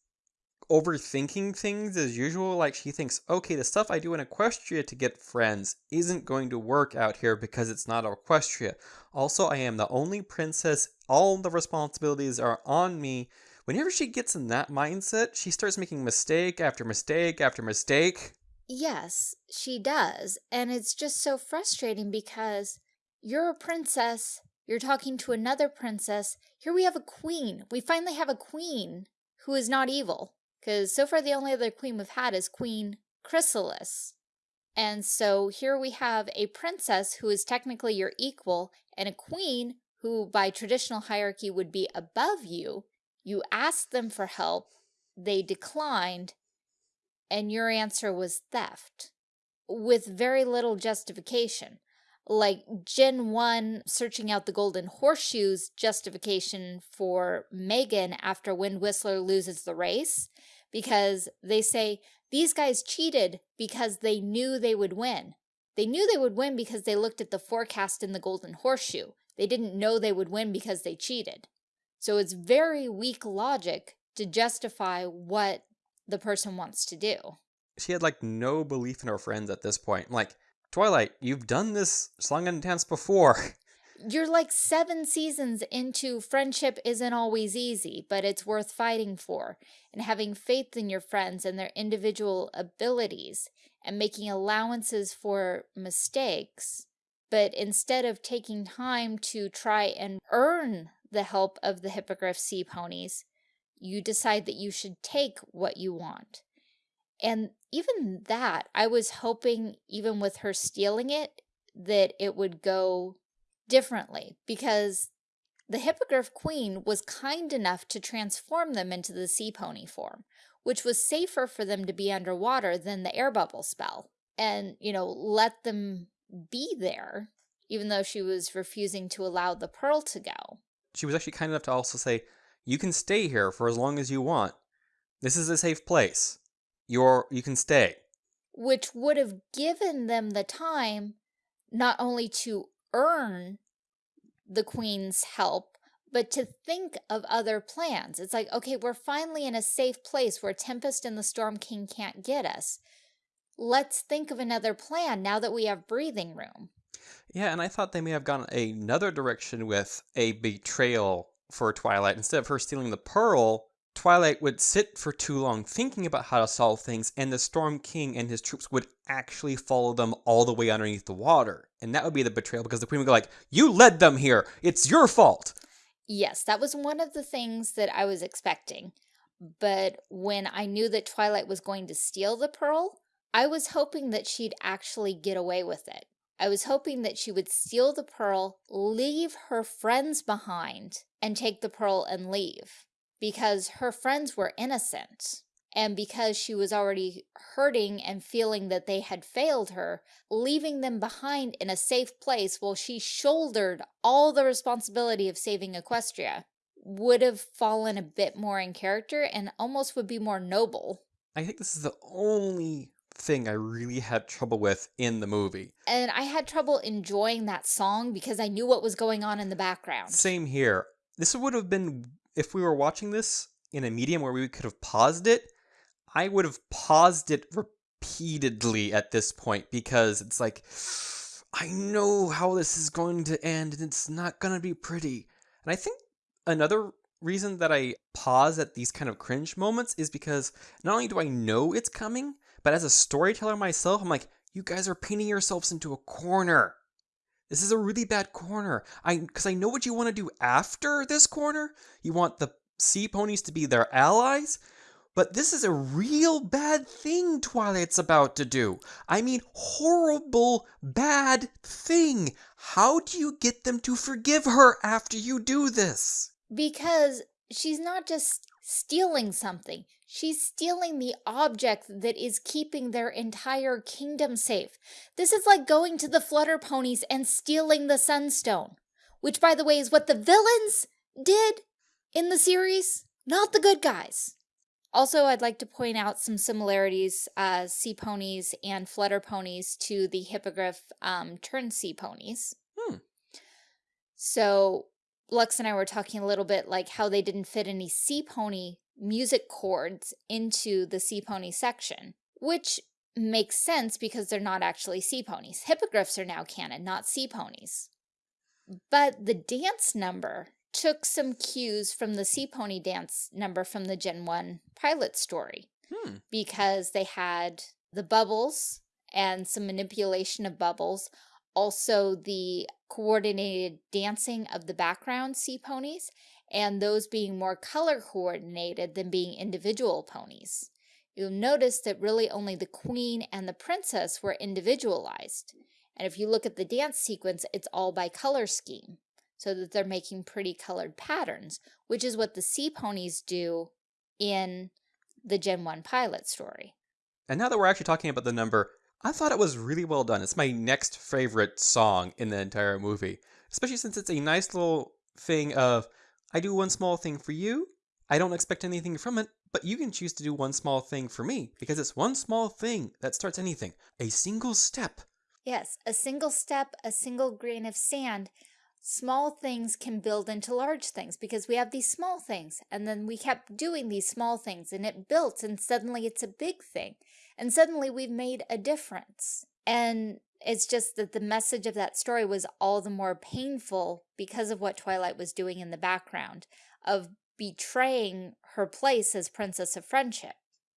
overthinking things as usual. Like she thinks, okay, the stuff I do in Equestria to get friends isn't going to work out here because it's not Equestria. Also, I am the only princess. All the responsibilities are on me. Whenever she gets in that mindset, she starts making mistake after mistake after mistake. Yes, she does. And it's just so frustrating because you're a princess. You're talking to another princess. Here we have a queen. We finally have a queen who is not evil. Because so far the only other queen we've had is Queen Chrysalis. And so here we have a princess who is technically your equal and a queen who by traditional hierarchy would be above you. You asked them for help, they declined, and your answer was theft with very little justification. Like Gen 1 searching out the golden horseshoes justification for Megan after Wind Whistler loses the race because they say these guys cheated because they knew they would win. They knew they would win because they looked at the forecast in the Golden Horseshoe. They didn't know they would win because they cheated. So it's very weak logic to justify what the person wants to do. She had like no belief in her friends at this point. Like, Twilight, you've done this song and dance before. you're like seven seasons into friendship isn't always easy, but it's worth fighting for, and having faith in your friends and their individual abilities, and making allowances for mistakes. But instead of taking time to try and earn the help of the Hippogriff Sea Ponies, you decide that you should take what you want. And even that, I was hoping, even with her stealing it, that it would go differently because the Hippogriff Queen was kind enough to transform them into the sea pony form, which was safer for them to be underwater than the air bubble spell. And, you know, let them be there, even though she was refusing to allow the pearl to go. She was actually kind enough to also say, you can stay here for as long as you want. This is a safe place. You're, you can stay. Which would have given them the time not only to earn the queen's help, but to think of other plans. It's like, okay, we're finally in a safe place where Tempest and the Storm King can't get us. Let's think of another plan now that we have breathing room. Yeah, and I thought they may have gone another direction with a betrayal for Twilight. Instead of her stealing the pearl, Twilight would sit for too long thinking about how to solve things, and the Storm King and his troops would actually follow them all the way underneath the water. And that would be the betrayal because the Queen would go like, You led them here! It's your fault! Yes, that was one of the things that I was expecting. But when I knew that Twilight was going to steal the pearl, I was hoping that she'd actually get away with it. I was hoping that she would steal the pearl, leave her friends behind, and take the pearl and leave. Because her friends were innocent. And because she was already hurting and feeling that they had failed her, leaving them behind in a safe place while she shouldered all the responsibility of saving Equestria would have fallen a bit more in character and almost would be more noble. I think this is the only thing I really had trouble with in the movie. And I had trouble enjoying that song because I knew what was going on in the background. Same here. This would have been, if we were watching this in a medium where we could have paused it, I would have paused it repeatedly at this point because it's like, I know how this is going to end and it's not going to be pretty. And I think another reason that I pause at these kind of cringe moments is because not only do I know it's coming, but as a storyteller myself, I'm like, you guys are painting yourselves into a corner. This is a really bad corner. I because I know what you want to do after this corner. You want the sea ponies to be their allies, but this is a real bad thing Twilight's about to do. I mean, horrible, bad thing. How do you get them to forgive her after you do this? Because she's not just stealing something. She's stealing the object that is keeping their entire kingdom safe. This is like going to the Flutter Ponies and stealing the Sunstone, which, by the way, is what the villains did in the series, not the good guys. Also, I'd like to point out some similarities, uh, sea ponies and flutter ponies to the hippogriff um, turn sea ponies. Hmm. So, Lux and I were talking a little bit like how they didn't fit any sea pony music chords into the sea pony section, which makes sense because they're not actually sea ponies. Hippogriffs are now canon, not sea ponies. But the dance number took some cues from the sea pony dance number from the Gen 1 pilot story. Hmm. Because they had the bubbles and some manipulation of bubbles, also the coordinated dancing of the background sea ponies, and those being more color coordinated than being individual ponies. You'll notice that really only the queen and the princess were individualized. And if you look at the dance sequence, it's all by color scheme, so that they're making pretty colored patterns, which is what the sea ponies do in the Gen 1 pilot story. And now that we're actually talking about the number, I thought it was really well done. It's my next favorite song in the entire movie, especially since it's a nice little thing of I do one small thing for you. I don't expect anything from it, but you can choose to do one small thing for me because it's one small thing that starts anything. A single step. Yes, a single step, a single grain of sand. Small things can build into large things because we have these small things and then we kept doing these small things and it built and suddenly it's a big thing and suddenly we've made a difference. And it's just that the message of that story was all the more painful because of what Twilight was doing in the background, of betraying her place as Princess of Friendship.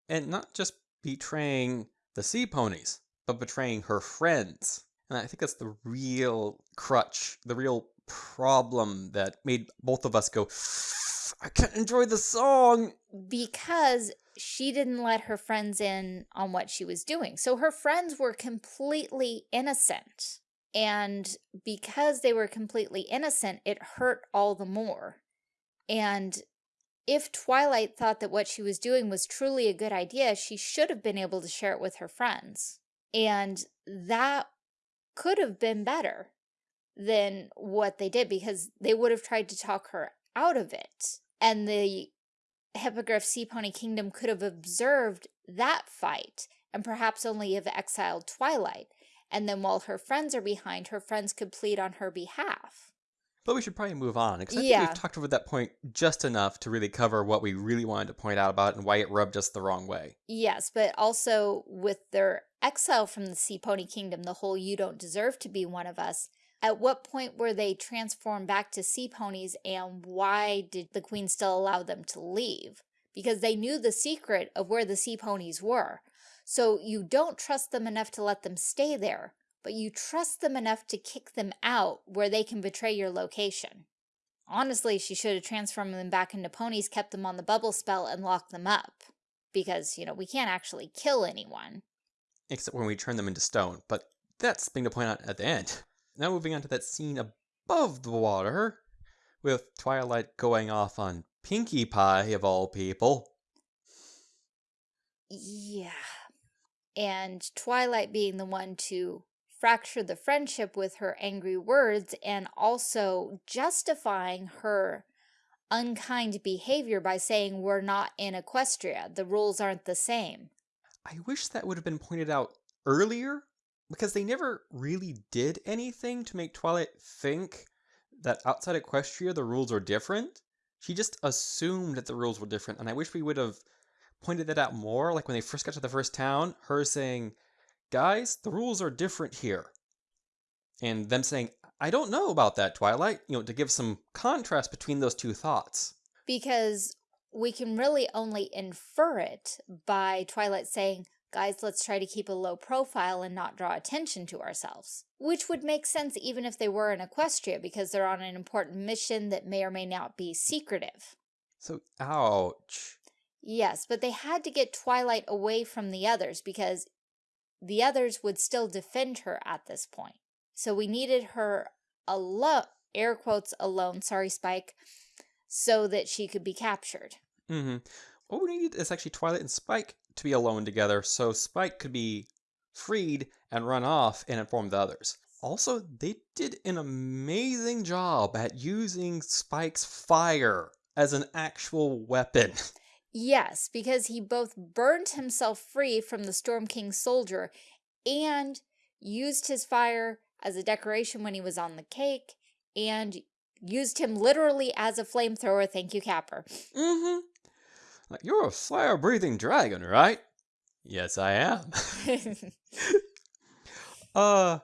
And not just betraying the sea ponies, but betraying her friends. And I think that's the real crutch, the real problem that made both of us go, I can't enjoy the song. Because she didn't let her friends in on what she was doing. So her friends were completely innocent. And because they were completely innocent, it hurt all the more. And if Twilight thought that what she was doing was truly a good idea, she should have been able to share it with her friends. And that could have been better than what they did because they would have tried to talk her out of it. And the Hippogriff Sea Pony Kingdom could have observed that fight and perhaps only have exiled Twilight. And then while her friends are behind, her friends could plead on her behalf. But we should probably move on, because I think Yeah. we've talked over that point just enough to really cover what we really wanted to point out about it and why it rubbed us the wrong way. Yes, but also with their exile from the Sea Pony Kingdom, the whole you don't deserve to be one of us. At what point were they transformed back to sea ponies and why did the queen still allow them to leave? Because they knew the secret of where the sea ponies were. So you don't trust them enough to let them stay there, but you trust them enough to kick them out where they can betray your location. Honestly, she should have transformed them back into ponies, kept them on the bubble spell, and locked them up because, you know, we can't actually kill anyone. Except when we turn them into stone, but that's something to point out at the end. Now moving on to that scene above the water, with Twilight going off on Pinkie Pie, of all people. Yeah. And Twilight being the one to fracture the friendship with her angry words and also justifying her unkind behavior by saying we're not in Equestria. The rules aren't the same. I wish that would have been pointed out earlier, because they never really did anything to make Twilight think that outside Equestria the rules are different. She just assumed that the rules were different, and I wish we would have pointed that out more, like when they first got to the first town, her saying, Guys, the rules are different here. And them saying, I don't know about that, Twilight, you know, to give some contrast between those two thoughts. Because we can really only infer it by Twilight saying, guys, let's try to keep a low profile and not draw attention to ourselves. Which would make sense even if they were in Equestria because they're on an important mission that may or may not be secretive. So, ouch. Yes, but they had to get Twilight away from the others because the others would still defend her at this point. So we needed her alone, air quotes alone, sorry Spike, so that she could be captured. Mm-hmm. What we needed is actually Twilight and Spike to be alone together, so Spike could be freed and run off and inform the others. Also, they did an amazing job at using Spike's fire as an actual weapon. Yes, because he both burned himself free from the Storm King soldier and used his fire as a decoration when he was on the cake and used him literally as a flamethrower. Thank you, Capper. Mm-hmm. Like, you're a fire-breathing dragon, right? Yes, I am. uh,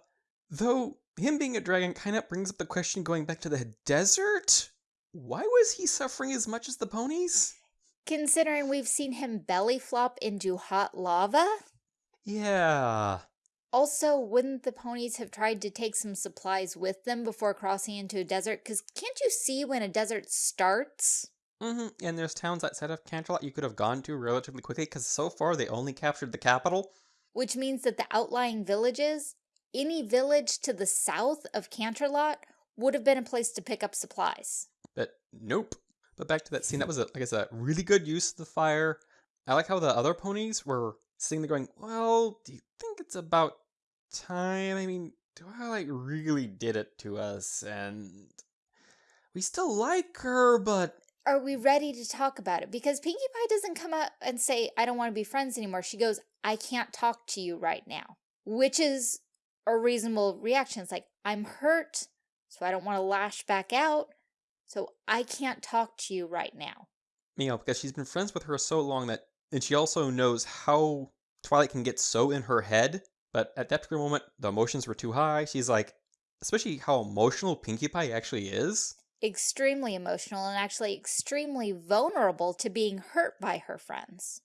though him being a dragon kind of brings up the question going back to the desert. Why was he suffering as much as the ponies? Considering we've seen him belly flop into hot lava? Yeah. Also, wouldn't the ponies have tried to take some supplies with them before crossing into a desert? Because can't you see when a desert starts? Mm-hmm. And there's towns outside of Canterlot you could have gone to relatively quickly because so far they only captured the capital. Which means that the outlying villages, any village to the south of Canterlot, would have been a place to pick up supplies. But nope. But back to that scene, that was, a, I guess, a really good use of the fire. I like how the other ponies were sitting there going, well, do you think it's about time? I mean, Twilight really did it to us, and we still like her, but Are we ready to talk about it? Because Pinkie Pie doesn't come up and say, I don't want to be friends anymore. She goes, I can't talk to you right now, which is a reasonable reaction. It's like, I'm hurt, so I don't want to lash back out, so I can't talk to you right now. you know, because she's been friends with her so long that, and she also knows how Twilight can get so in her head. But at that particular moment, the emotions were too high. She's like, especially how emotional Pinkie Pie actually is. Extremely emotional and actually extremely vulnerable to being hurt by her friends.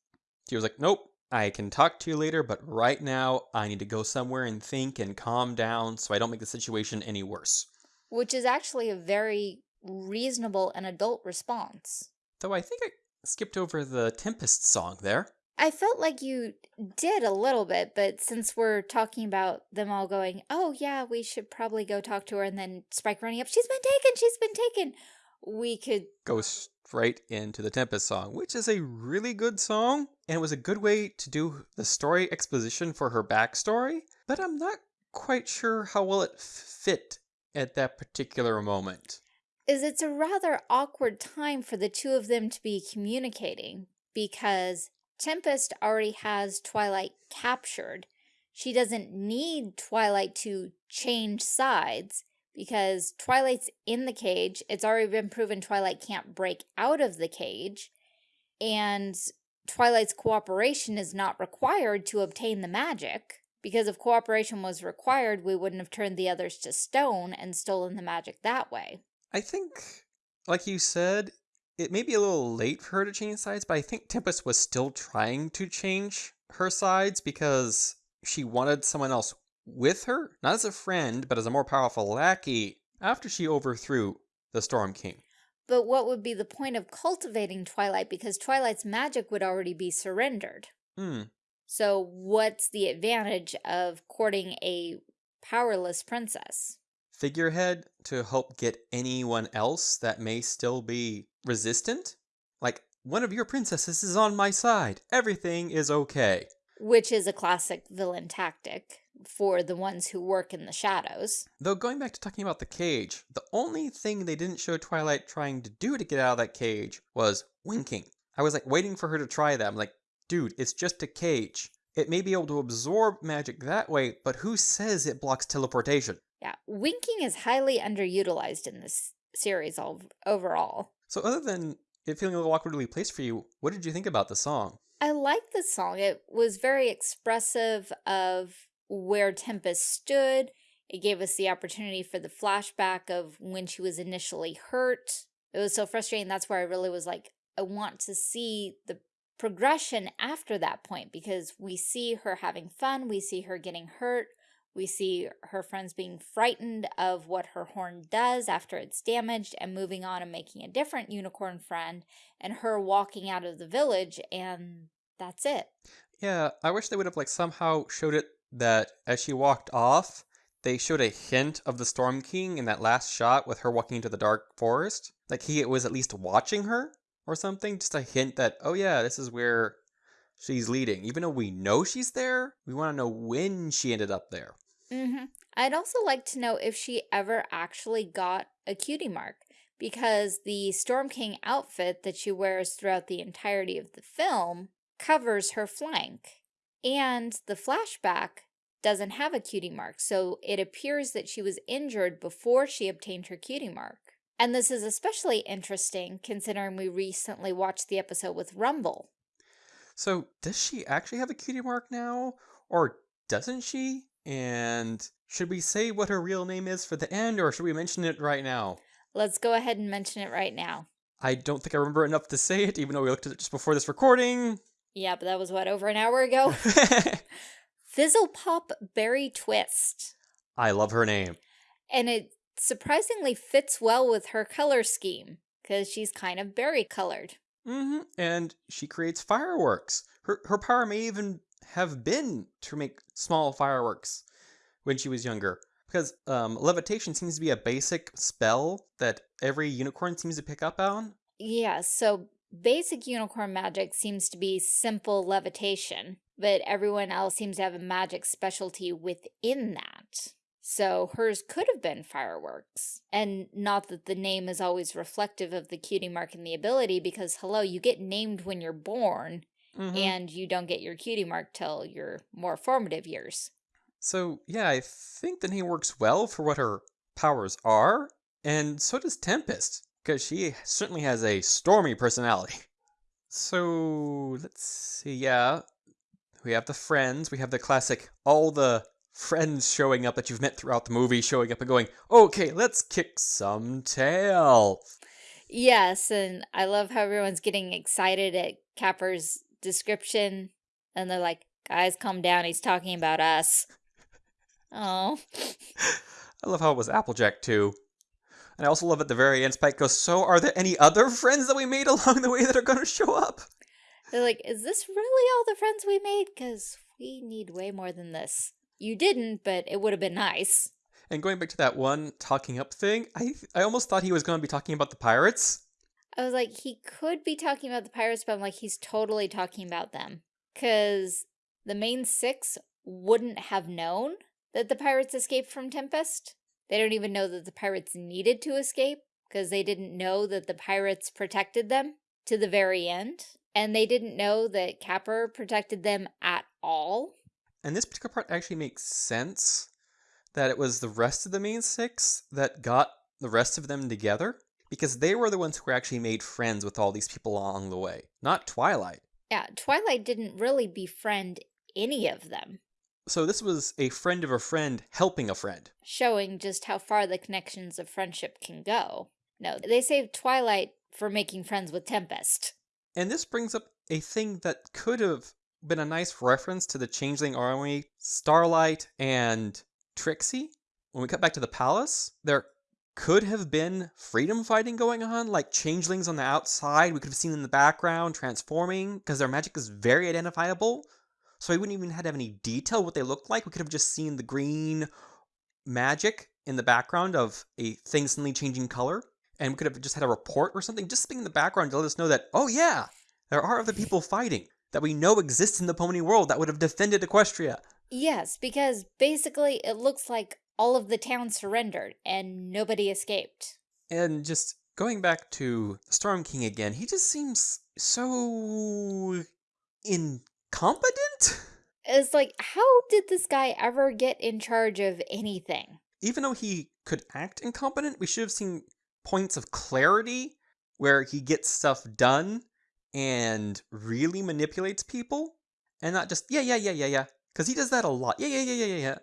She was like, nope, I can talk to you later, but right now I need to go somewhere and think and calm down so I don't make the situation any worse. Which is actually a very reasonable and adult response. Though I think I skipped over the Tempest song there. I felt like you did a little bit, but since we're talking about them all going, oh yeah, we should probably go talk to her, and then Spike running up, she's been taken, she's been taken, we could, Go straight into the Tempest song, which is a really good song, and it was a good way to do the story exposition for her backstory, but I'm not quite sure how well it fit at that particular moment. is it's a rather awkward time for the two of them to be communicating, because Tempest already has Twilight captured. She doesn't need Twilight to change sides because Twilight's in the cage. It's already been proven Twilight can't break out of the cage. And Twilight's cooperation is not required to obtain the magic. Because if cooperation was required, we wouldn't have turned the others to stone and stolen the magic that way. I think, like you said, it may be a little late for her to change sides, but I think Tempest was still trying to change her sides because she wanted someone else with her, not as a friend, but as a more powerful lackey after she overthrew the Storm King. But what would be the point of cultivating Twilight because Twilight's magic would already be surrendered? Hmm. So what's the advantage of courting a powerless princess? Figurehead to help get anyone else that may still be resistant? Like, one of your princesses is on my side. Everything is okay. Which is a classic villain tactic for the ones who work in the shadows. Though going back to talking about the cage, the only thing they didn't show Twilight trying to do to get out of that cage was winking. I was like waiting for her to try that. I'm like, dude, it's just a cage. It may be able to absorb magic that way, but who says it blocks teleportation? Yeah, winking is highly underutilized in this series all, overall. So other than it feeling a little awkwardly placed for you, what did you think about the song? I liked the song. It was very expressive of where Tempest stood. It gave us the opportunity for the flashback of when she was initially hurt. It was so frustrating. That's where I really was like, I want to see the progression after that point because we see her having fun. We see her getting hurt. We see her friends being frightened of what her horn does after it's damaged and moving on and making a different unicorn friend and her walking out of the village and that's it. Yeah, I wish they would have like somehow showed it that as she walked off, they showed a hint of the Storm King in that last shot with her walking into the dark forest. Like he was at least watching her or something, just a hint that, oh yeah, this is where she's leading. Even though we know she's there, we want to know when she ended up there. Mm -hmm. I'd also like to know if she ever actually got a cutie mark because the Storm King outfit that she wears throughout the entirety of the film covers her flank. And the flashback doesn't have a cutie mark, so it appears that she was injured before she obtained her cutie mark. And this is especially interesting considering we recently watched the episode with Rumble. So does she actually have a cutie mark now? Or doesn't she? And should we say what her real name is for the end, or should we mention it right now? Let's go ahead and mention it right now. I don't think I remember enough to say it, even though we looked at it just before this recording. Yeah, but that was what, over an hour ago? Fizzle Pop Berry Twist. I love her name. And it surprisingly fits well with her color scheme, because she's kind of berry colored. Mm-hmm. And she creates fireworks. Her her power may even have been to make small fireworks when she was younger. Because um, levitation seems to be a basic spell that every unicorn seems to pick up on. Yeah, so basic unicorn magic seems to be simple levitation, but everyone else seems to have a magic specialty within that. So hers could have been fireworks. And not that the name is always reflective of the cutie mark and the ability, because hello, you get named when you're born, mm -hmm. and you don't get your cutie mark till your more formative years. So yeah, I think the name works well for what her powers are, and so does Tempest because she certainly has a stormy personality. So let's see, yeah. We have the friends, we have the classic, all the friends showing up that you've met throughout the movie showing up and going, okay, let's kick some tail. Yes, and I love how everyone's getting excited at Capper's description, and they're like, guys, calm down, he's talking about us. Oh. I love how it was Applejack, too. And I also love at the very end, Spike goes, So are there any other friends that we made along the way that are going to show up? They're like, Is this really all the friends we made? Because we need way more than this. You didn't, but it would have been nice. And going back to that one talking up thing, I I almost thought he was going to be talking about the pirates. I was like, he could be talking about the pirates, but I'm like, he's totally talking about them. Because the main six wouldn't have known that the pirates escaped from Tempest. They don't even know that the pirates needed to escape because they didn't know that the pirates protected them to the very end. And they didn't know that Capper protected them at all. And this particular part actually makes sense that it was the rest of the main six that got the rest of them together because they were the ones who actually made friends with all these people along the way, not Twilight. Yeah, Twilight didn't really befriend any of them. So this was a friend of a friend helping a friend. Showing just how far the connections of friendship can go. No, they saved Twilight for making friends with Tempest. And this brings up a thing that could have been a nice reference to the Changeling Army, Starlight, and Trixie. When we cut back to the palace, there could have been freedom fighting going on, like changelings on the outside we could have seen in the background transforming, because their magic is very identifiable. So we wouldn't even have any detail what they looked like. We could have just seen the green magic in the background of a thing suddenly changing color. And we could have just had a report or something just being in the background to let us know that, oh yeah, there are other people fighting that we know exists in the pony world that would have defended Equestria. Yes, because basically it looks like all of the town surrendered and nobody escaped. And just going back to Storm King again, he just seems so incompetent. It's like, how did this guy ever get in charge of anything? Even though he could act incompetent, we should have seen points of clarity where he gets stuff done and really manipulates people and not just, yeah, yeah, yeah, yeah, yeah. Because he does that a lot. Yeah, yeah, yeah, yeah, yeah, yeah.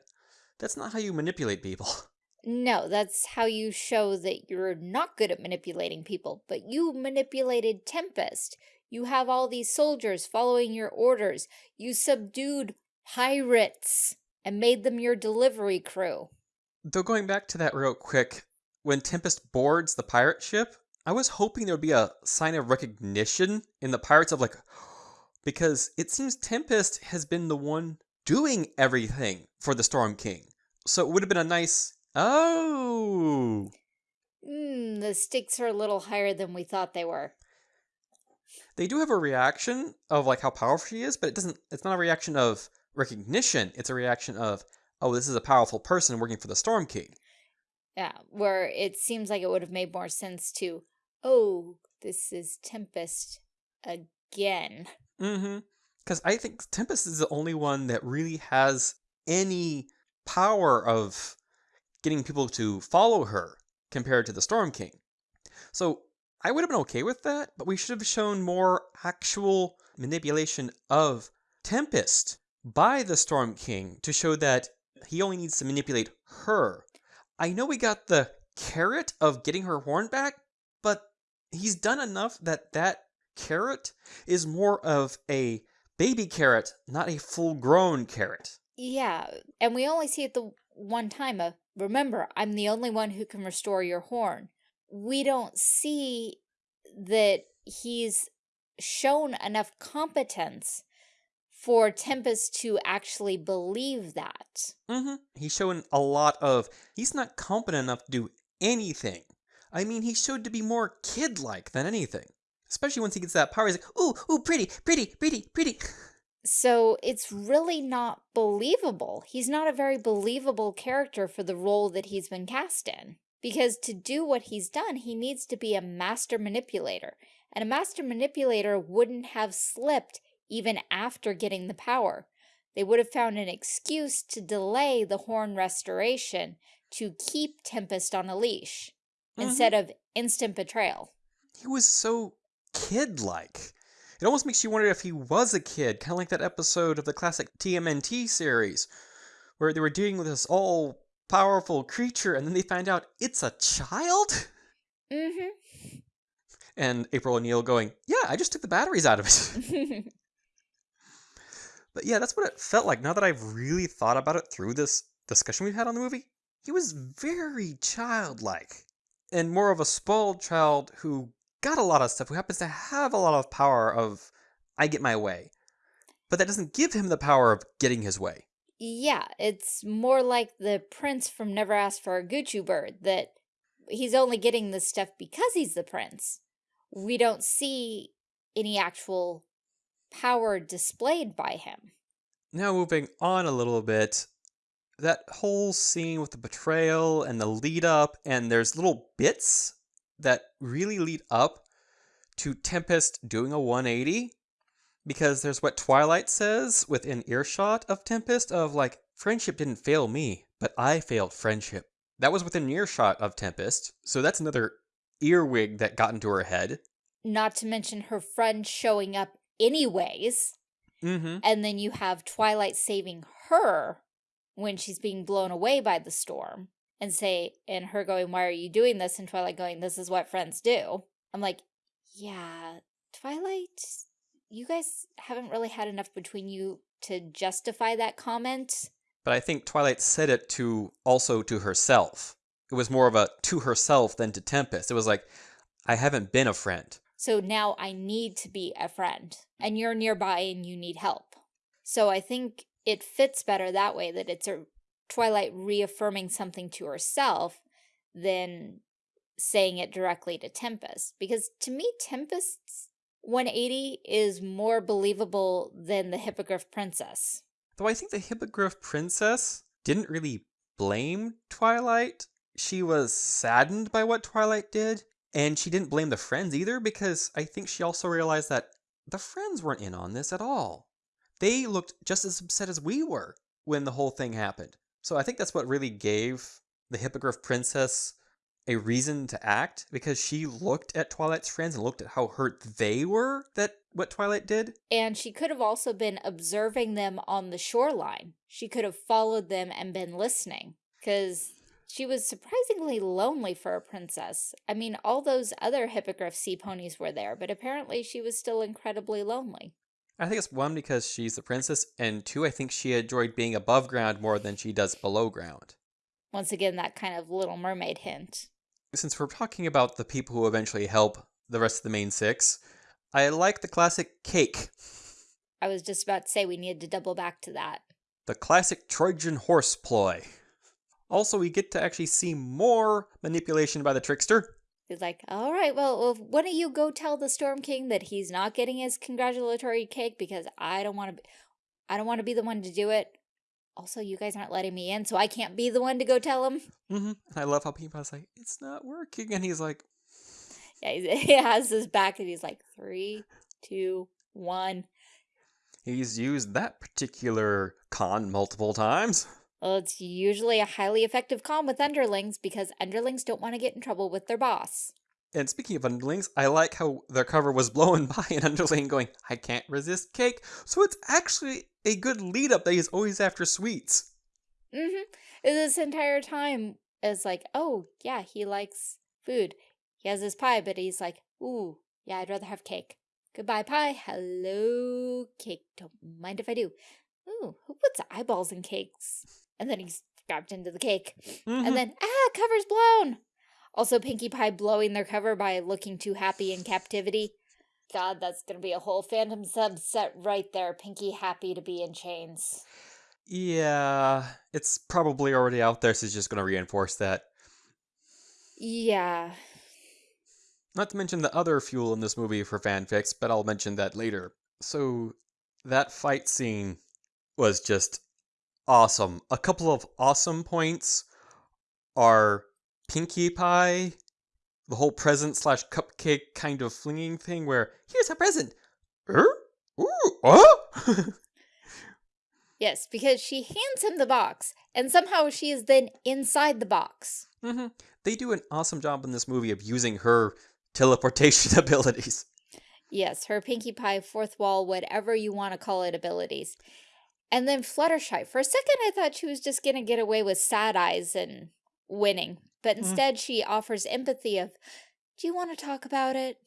That's not how you manipulate people. No, that's how you show that you're not good at manipulating people. But you manipulated Tempest. You have all these soldiers following your orders. You subdued pirates and made them your delivery crew. Though going back to that real quick, when Tempest boards the pirate ship, I was hoping there would be a sign of recognition in the pirates of like, because it seems Tempest has been the one doing everything for the Storm King. So it would have been a nice, oh. Hmm, the stakes are a little higher than we thought they were. They do have a reaction of like how powerful she is, but it doesn't, it's not a reaction of recognition. It's a reaction of, oh, this is a powerful person working for the Storm King. Yeah, where it seems like it would have made more sense to, oh, this is Tempest again. Mm-hmm. Because I think Tempest is the only one that really has any power of getting people to follow her compared to the Storm King. So I would have been okay with that, but we should have shown more actual manipulation of Tempest by the Storm King to show that he only needs to manipulate her. I know we got the carrot of getting her horn back, he's done enough that that carrot is more of a baby carrot, not a full grown carrot. Yeah, and we only see it the one time of, remember, I'm the only one who can restore your horn. We don't see that he's shown enough competence for Tempest to actually believe that. Mm-hmm. He's shown a lot of, he's not competent enough to do anything. I mean, he showed to be more kid-like than anything. Especially once he gets that power, he's like, ooh, ooh, pretty, pretty, pretty, pretty. So it's really not believable. He's not a very believable character for the role that he's been cast in. Because to do what he's done, he needs to be a master manipulator. And a master manipulator wouldn't have slipped even after getting the power. They would have found an excuse to delay the horn restoration to keep Tempest on a leash mm -hmm. instead of instant betrayal. He was so kid-like. It almost makes you wonder if he was a kid, kind of like that episode of the classic TMNT series, where they were dealing with this all powerful creature and then they find out it's a child? Mm-hmm. And April O'Neil going, Yeah, I just took the batteries out of it. but yeah, that's what it felt like now that I've really thought about it through this discussion we've had on the movie. He was very childlike and more of a spoiled child who got a lot of stuff, who happens to have a lot of power of I get my way. But that doesn't give him the power of getting his way. Yeah, it's more like the prince from Never Asked for a Gucci Bird, that he's only getting this stuff because he's the prince. We don't see any actual power displayed by him. Now moving on a little bit, that whole scene with the betrayal and the lead up, and there's little bits that really lead up to Tempest doing a 180 because there's what Twilight says within earshot of Tempest of like, friendship didn't fail me, but I failed friendship. That was within earshot of Tempest, so that's another earwig that got into her head. Not to mention her friend showing up anyways. Mm-hmm. And then you have Twilight saving her when she's being blown away by the storm and say, and her going, why are you doing this? And Twilight going, this is what friends do. I'm like, yeah, Twilight, you guys haven't really had enough between you to justify that comment. But I think Twilight said it to also to herself. It was more of a to herself than to Tempest. It was like, I haven't been a friend. So now I need to be a friend and you're nearby and you need help. So I think it fits better that way that it's a Twilight reaffirming something to herself than saying it directly to Tempest. Because to me, Tempest's 180 is more believable than the Hippogriff Princess. Though I think the Hippogriff Princess didn't really blame Twilight. She was saddened by what Twilight did, and she didn't blame the friends either because I think she also realized that the friends weren't in on this at all. They looked just as upset as we were when the whole thing happened. So I think that's what really gave the Hippogriff Princess a reason to act because she looked at Twilight's friends and looked at how hurt they were that what Twilight did. And she could have also been observing them on the shoreline. She could have followed them and been listening because she was surprisingly lonely for a princess. I mean, all those other hippogriff sea ponies were there, but apparently she was still incredibly lonely. I think it's one because she's the princess, and two, I think she enjoyed being above ground more than she does below ground. Once again, that kind of Little Mermaid hint. Since we're talking about the people who eventually help the rest of the main six, I like the classic cake. I was just about to say we needed to double back to that. The classic Trojan horse ploy. Also, we get to actually see more manipulation by the trickster. He's like, all right, well, well, why don't you go tell the Storm King that he's not getting his congratulatory cake because I don't want to, I don't want to be the one to do it. Also, you guys aren't letting me in, so I can't be the one to go tell him. Mm-hmm. I love how Peapod's like, it's not working, and he's like, yeah, he has his back, and he's like, three, two, one. He's used that particular con multiple times. Well, it's usually a highly effective con with underlings because underlings don't want to get in trouble with their boss. And speaking of underlings, I like how their cover was blown by an underling going, I can't resist cake. So it's actually a good lead up that he's always after sweets. Mm-hmm. This entire time is like, oh, yeah, he likes food. He has his pie, but he's like, ooh, yeah, I'd rather have cake. Goodbye, pie. Hello, cake. Don't mind if I do. Ooh, who puts eyeballs in cakes? And then he's grabbed into the cake. Mm -hmm. And then, ah, cover's blown. Also, Pinkie Pie blowing their cover by looking too happy in captivity. God, that's going to be a whole fandom subset right there. Pinkie happy to be in chains. Yeah, it's probably already out there, so it's just going to reinforce that. Yeah. Not to mention the other fuel in this movie for fanfics, but I'll mention that later. So, that fight scene was just awesome. A couple of awesome points are Pinkie Pie, the whole present slash cupcake kind of flinging thing where, here's a present. Er? Ooh, oh? yes, because she hands him the box, and somehow she is then inside the box. Mm -hmm. They do an awesome job in this movie of using her teleportation abilities. Yes, her Pinkie Pie, fourth wall, whatever you want to call it, abilities. And then Fluttershy. For a second, I thought she was just going to get away with sad eyes and winning. But mm. instead, mm. she offers empathy of, do you want to talk about it?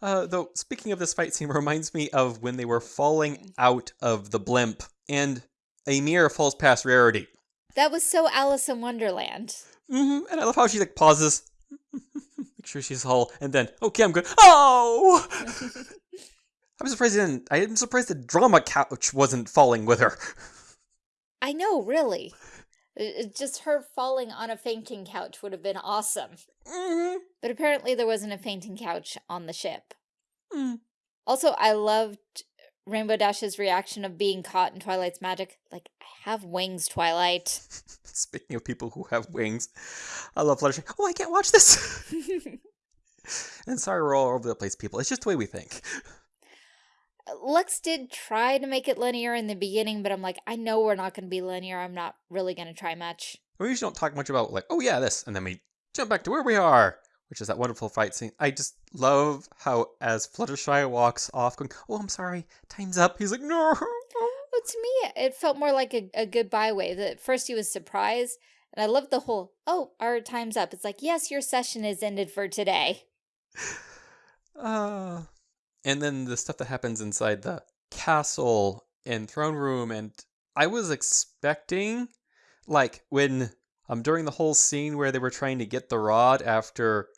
Uh, though, speaking of this fight scene, reminds me of when they were falling out of the blimp and a mirror falls past Rarity. That was so Alice in Wonderland. Mm -hmm. And I love how she like pauses, make sure she's whole, and then, okay, I'm good. Oh! I'm surprised didn't. I'm surprised the drama couch wasn't falling with her. I know, really. just her falling on a fainting couch would have been awesome. Mm -hmm. But apparently there wasn't a fainting couch on the ship. Mm. Also, I loved Rainbow Dash's reaction of being caught in Twilight's magic. Like, I have wings, Twilight. Speaking of people who have wings, I love Fluttershy. Oh, I can't watch this! and sorry we're all over the place, people. It's just the way we think. Lux did try to make it linear in the beginning, but I'm like, I know we're not going to be linear. I'm not really going to try much. We usually don't talk much about like, oh yeah, this, and then we jump back to where we are, which is that wonderful fight scene. I just love how as Fluttershy walks off, going, "Oh, I'm sorry, time's up." He's like, "No." But to me, it felt more like a, a goodbye wave. At first, he was surprised, and I loved the whole, "Oh, our time's up." It's like, yes, your session is ended for today. Uh, and then the stuff that happens inside the castle and throne room, and I was expecting, like when um during the whole scene where they were trying to get the rod after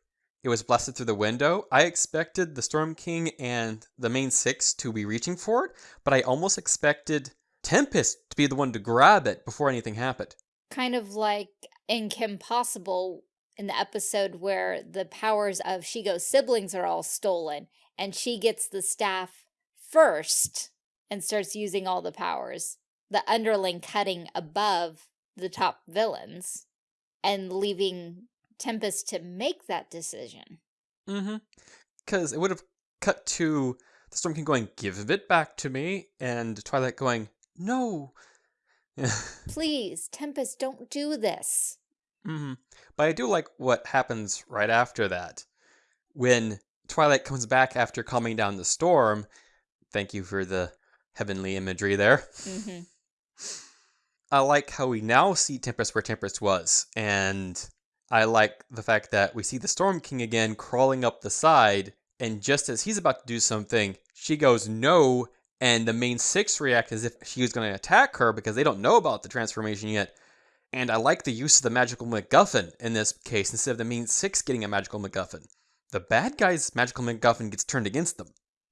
it was blasted through the window, I expected the Storm King and the main six to be reaching for it, but I almost expected Tempest to be the one to grab it before anything happened. Kind of like in Kim Possible in the episode where the powers of Shego's siblings are all stolen and she gets the staff first and starts using all the powers. The underling cutting above the top villains and leaving Tempest to make that decision. Mm-hmm. Because it would have cut to the Storm King going, give it back to me, and Twilight going, no. Please, Tempest, don't do this. Mm-hmm. But I do like what happens right after that. When Twilight comes back after calming down the storm, thank you for the heavenly imagery there. Mm-hmm. I like how we now see Tempest where Tempest was, and I like the fact that we see the Storm King again crawling up the side, and just as he's about to do something, she goes no, and the main six react as if she was going to attack her because they don't know about the transformation yet. And I like the use of the magical MacGuffin in this case instead of the main six getting a magical MacGuffin. The bad guy's magical MacGuffin gets turned against them.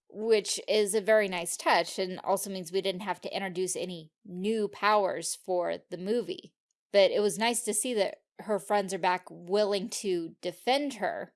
Which is a very nice touch and also means we didn't have to introduce any new powers for the movie. But it was nice to see that her friends are back willing to defend her.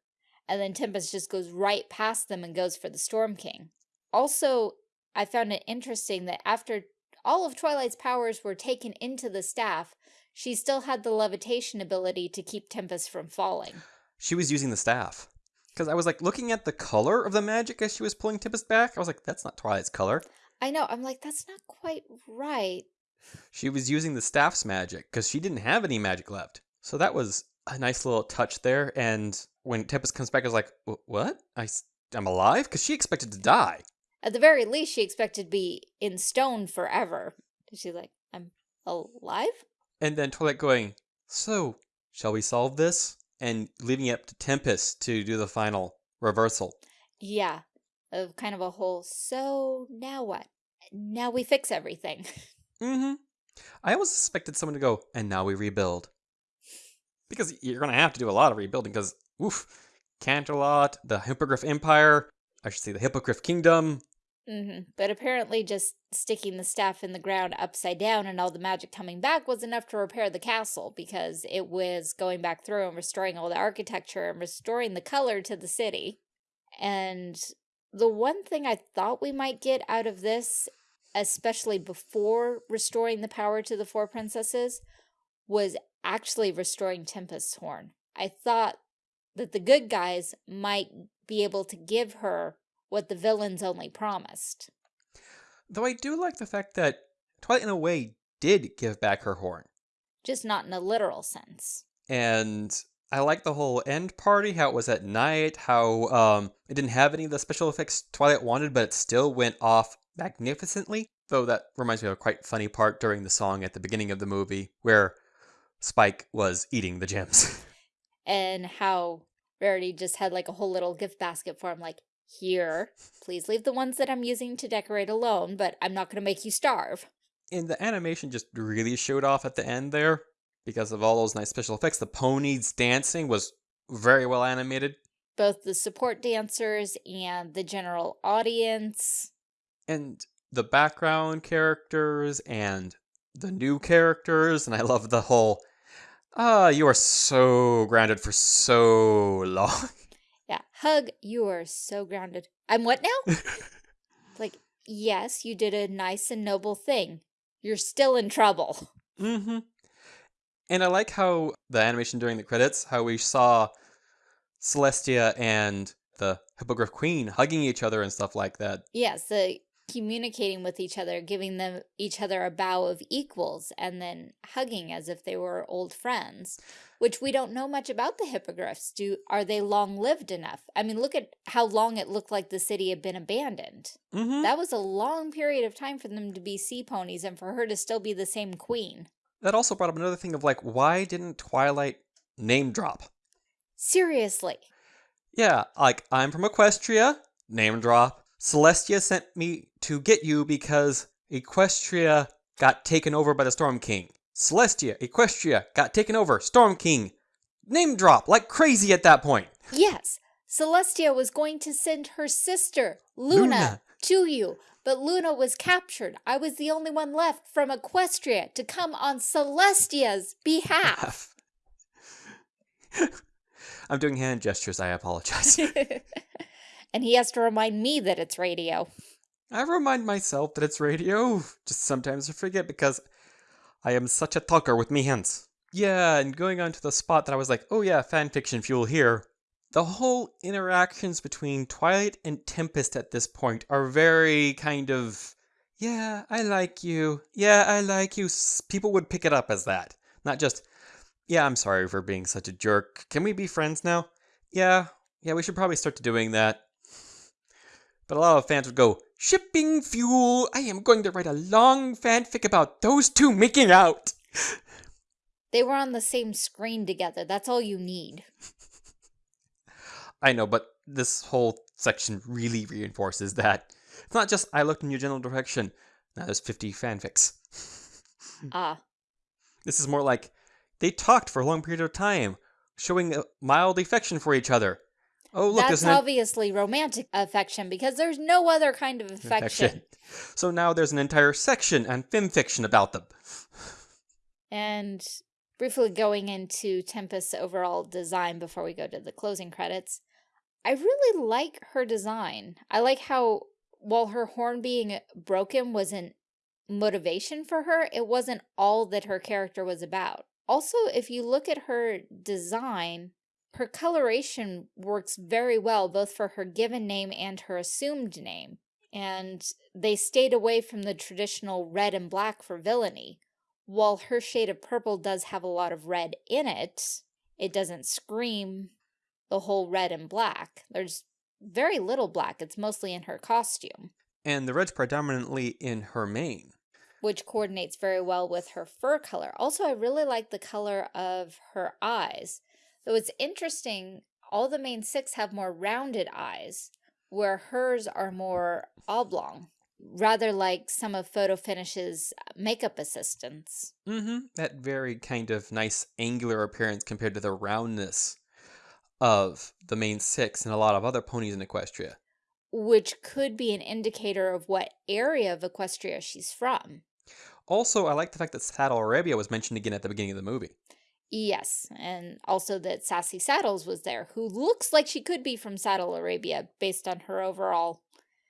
And then Tempest just goes right past them and goes for the Storm King. Also, I found it interesting that after all of Twilight's powers were taken into the staff, she still had the levitation ability to keep Tempest from falling. She was using the staff. Because I was like looking at the color of the magic as she was pulling Tempest back. I was like, that's not Twilight's color. I know. I'm like, that's not quite right. She was using the staff's magic because she didn't have any magic left. So that was a nice little touch there. And when Tempest comes back, I was like, what? I, I'm alive? Because she expected to die. At the very least, she expected to be in stone forever. She's like, I'm alive? And then Twilight going, so, shall we solve this? And leaving it up to Tempest to do the final reversal. Yeah, of kind of a whole, so now what? Now we fix everything. mm-hmm. I almost suspected someone to go, and now we rebuild. Because you're going to have to do a lot of rebuilding, because, oof, Canterlot, the Hippogriff Empire, I should say the Hippogriff Kingdom, Mm -hmm. But apparently just sticking the staff in the ground upside down and all the magic coming back was enough to repair the castle because it was going back through and restoring all the architecture and restoring the color to the city. And the one thing I thought we might get out of this, especially before restoring the power to the four princesses, was actually restoring Tempest's horn. I thought that the good guys might be able to give her what the villains only promised. Though I do like the fact that Twilight, in a way, did give back her horn. Just not in a literal sense. And I like the whole end party, how it was at night, how um, it didn't have any of the special effects Twilight wanted, but it still went off magnificently. Though that reminds me of a quite funny part during the song at the beginning of the movie, where Spike was eating the gems. and how Rarity just had like a whole little gift basket for him, like, here, please leave the ones that I'm using to decorate alone, but I'm not going to make you starve. And the animation just really showed off at the end there because of all those nice special effects. The ponies dancing was very well animated. Both the support dancers and the general audience. And the background characters and the new characters. And I love the whole, ah, you are so grounded for so long. Hug, you are so grounded. I'm what now? like, yes, you did a nice and noble thing. You're still in trouble. Mm-hmm. And I like how the animation during the credits, how we saw Celestia and the Hippogriff Queen hugging each other and stuff like that. Yes, the communicating with each other, giving them each other a bow of equals, and then hugging as if they were old friends, which we don't know much about the hippogriffs. Do Are they long-lived enough? I mean, look at how long it looked like the city had been abandoned. Mm -hmm. That was a long period of time for them to be sea ponies and for her to still be the same queen. That also brought up another thing of like, why didn't Twilight name drop? Seriously. Yeah, like, I'm from Equestria, name drop. Celestia sent me to get you because Equestria got taken over by the Storm King. Celestia, Equestria got taken over, Storm King. Name drop like crazy at that point. Yes, Celestia was going to send her sister, Luna, Luna, to you, but Luna was captured. I was the only one left from Equestria to come on Celestia's behalf. I'm doing hand gestures, I apologize. and he has to remind me that it's radio. I remind myself that it's radio. Just sometimes I forget because I am such a talker with me hands. Yeah, and going on to the spot that I was like, oh yeah, fanfiction fuel here. The whole interactions between Twilight and Tempest at this point are very kind of, yeah, I like you. Yeah, I like you. People would pick it up as that. Not just, yeah, I'm sorry for being such a jerk. Can we be friends now? Yeah, yeah, we should probably start doing that. But a lot of fans would go, Shipping fuel! I am going to write a long fanfic about those two making out! They were on the same screen together. That's all you need. I know, but this whole section really reinforces that. It's not just I looked in your general direction. Now there's 50 fanfics. Ah. This is more like they talked for a long period of time, showing a mild affection for each other. Oh, look, that's obviously it? romantic affection because there's no other kind of affection. affection. So now there's an entire section and film fiction about them. And briefly going into Tempest's overall design before we go to the closing credits, I really like her design. I like how while her horn being broken wasn't motivation for her, it wasn't all that her character was about. Also, if you look at her design, her coloration works very well both for her given name and her assumed name. And they stayed away from the traditional red and black for villainy. While her shade of purple does have a lot of red in it, it doesn't scream the whole red and black. There's very little black. It's mostly in her costume. And the red's predominantly in her mane which coordinates very well with her fur color. Also, I really like the color of her eyes. Though it's interesting, all the main six have more rounded eyes, where hers are more oblong, rather like some of Photo Finish's makeup assistants. Mm-hmm. That very kind of nice angular appearance compared to the roundness of the main six and a lot of other ponies in Equestria. Which could be an indicator of what area of Equestria she's from. Also, I like the fact that Saddle Arabia was mentioned again at the beginning of the movie. Yes, and also that Sassy Saddles was there, who looks like she could be from Saddle Arabia based on her overall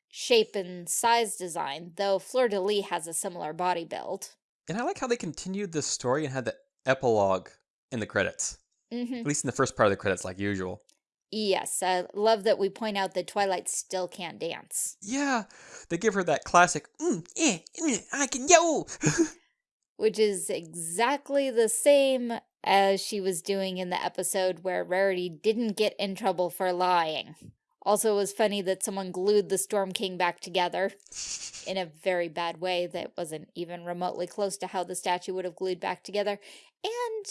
shape and size design, though Fleur-de-Lis has a similar body build. And I like how they continued this story and had the epilogue in the credits. Mm -hmm. At least in the first part of the credits, like usual. Yes, I love that we point out that Twilight still can't dance. Yeah, they give her that classic, mm, eh, mm, I can yo! Which is exactly the same as she was doing in the episode where Rarity didn't get in trouble for lying. Also, it was funny that someone glued the Storm King back together in a very bad way that wasn't even remotely close to how the statue would have glued back together. And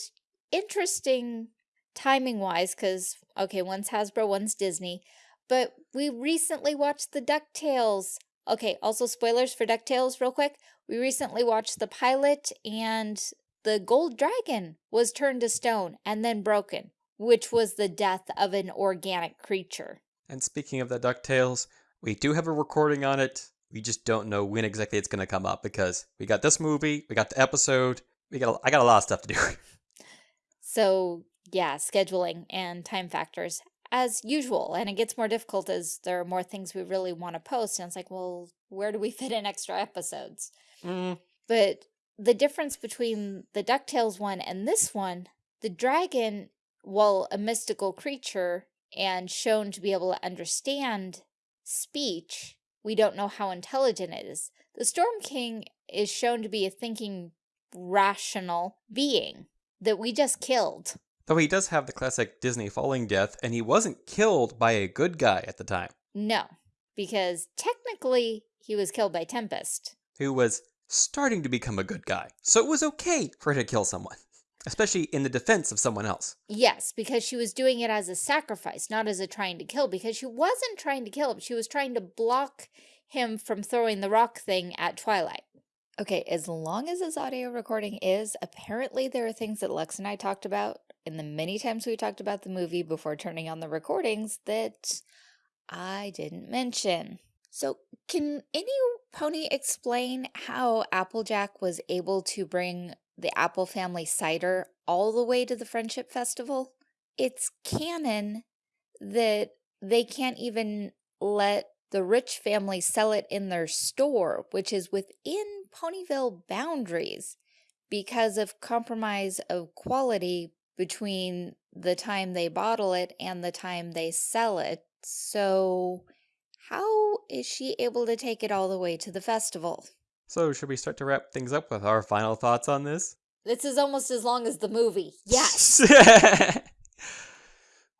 interesting timing wise, because, okay, one's Hasbro, one's Disney, but we recently watched the DuckTales. Okay, also spoilers for DuckTales real quick. We recently watched the pilot and the gold dragon was turned to stone and then broken, which was the death of an organic creature. And speaking of the DuckTales, we do have a recording on it. We just don't know when exactly it's going to come up because we got this movie, we got the episode, we got I got a lot of stuff to do. so yeah, scheduling and time factors as usual. And it gets more difficult as there are more things we really want to post. And it's like, well, where do we fit in extra episodes? Mm. But the difference between the DuckTales one and this one, the dragon, while a mystical creature and shown to be able to understand speech, we don't know how intelligent it is. The Storm King is shown to be a thinking, rational being that we just killed. Though he does have the classic Disney falling death, and he wasn't killed by a good guy at the time. No, because technically he was killed by Tempest. Who was starting to become a good guy. So it was okay for her to kill someone, especially in the defense of someone else. Yes, because she was doing it as a sacrifice, not as a trying to kill, because she wasn't trying to kill him. She was trying to block him from throwing the rock thing at Twilight. Okay, as long as this audio recording is, apparently there are things that Lex and I talked about in the many times we talked about the movie before turning on the recordings that I didn't mention. So can any pony explain how Applejack was able to bring the Apple family cider all the way to the Friendship Festival? It's canon that they can't even let the rich family sell it in their store, which is within Ponyville boundaries because of compromise of quality between the time they bottle it and the time they sell it. So how is she able to take it all the way to the festival? So, should we start to wrap things up with our final thoughts on this? This is almost as long as the movie. Yes.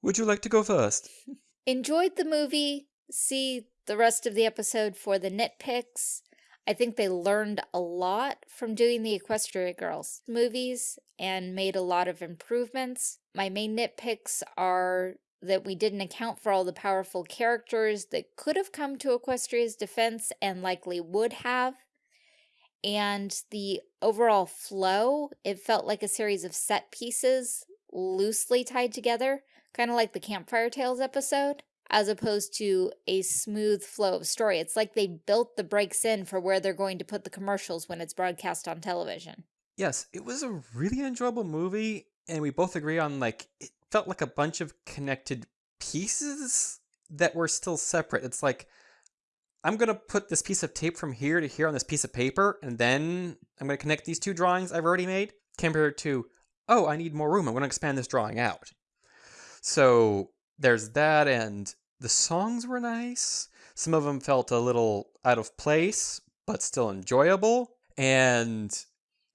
Would you like to go first? Enjoyed the movie. See the rest of the episode for the nitpicks. I think they learned a lot from doing the Equestria Girls movies and made a lot of improvements. My main nitpicks are that we didn't account for all the powerful characters that could have come to Equestria's defense and likely would have. And the overall flow, it felt like a series of set pieces loosely tied together, kind of like the Campfire Tales episode, as opposed to a smooth flow of story. It's like they built the breaks in for where they're going to put the commercials when it's broadcast on television. Yes, it was a really enjoyable movie, and we both agree on like it felt like a bunch of connected pieces that were still separate. It's like, I'm going to put this piece of tape from here to here on this piece of paper, and then I'm going to connect these two drawings I've already made, compared to, oh, I need more room. I'm going to expand this drawing out. So there's that, and the songs were nice. Some of them felt a little out of place, but still enjoyable. And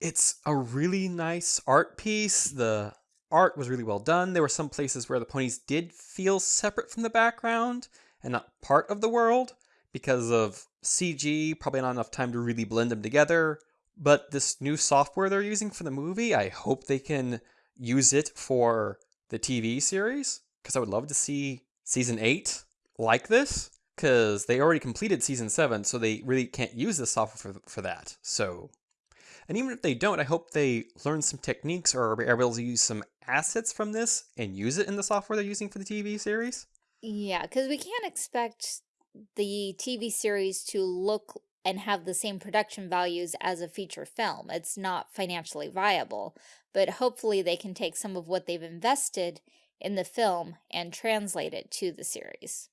it's a really nice art piece. The art was really well done. There were some places where the ponies did feel separate from the background and not part of the world because of CG, probably not enough time to really blend them together. But this new software they're using for the movie, I hope they can use it for the TV series because I would love to see season 8 like this because they already completed season 7 so they really can't use this software for, for that. So and even if they don't, I hope they learn some techniques or are able to use some assets from this and use it in the software they're using for the TV series. Yeah, because we can't expect the TV series to look and have the same production values as a feature film. It's not financially viable, but hopefully they can take some of what they've invested in the film and translate it to the series.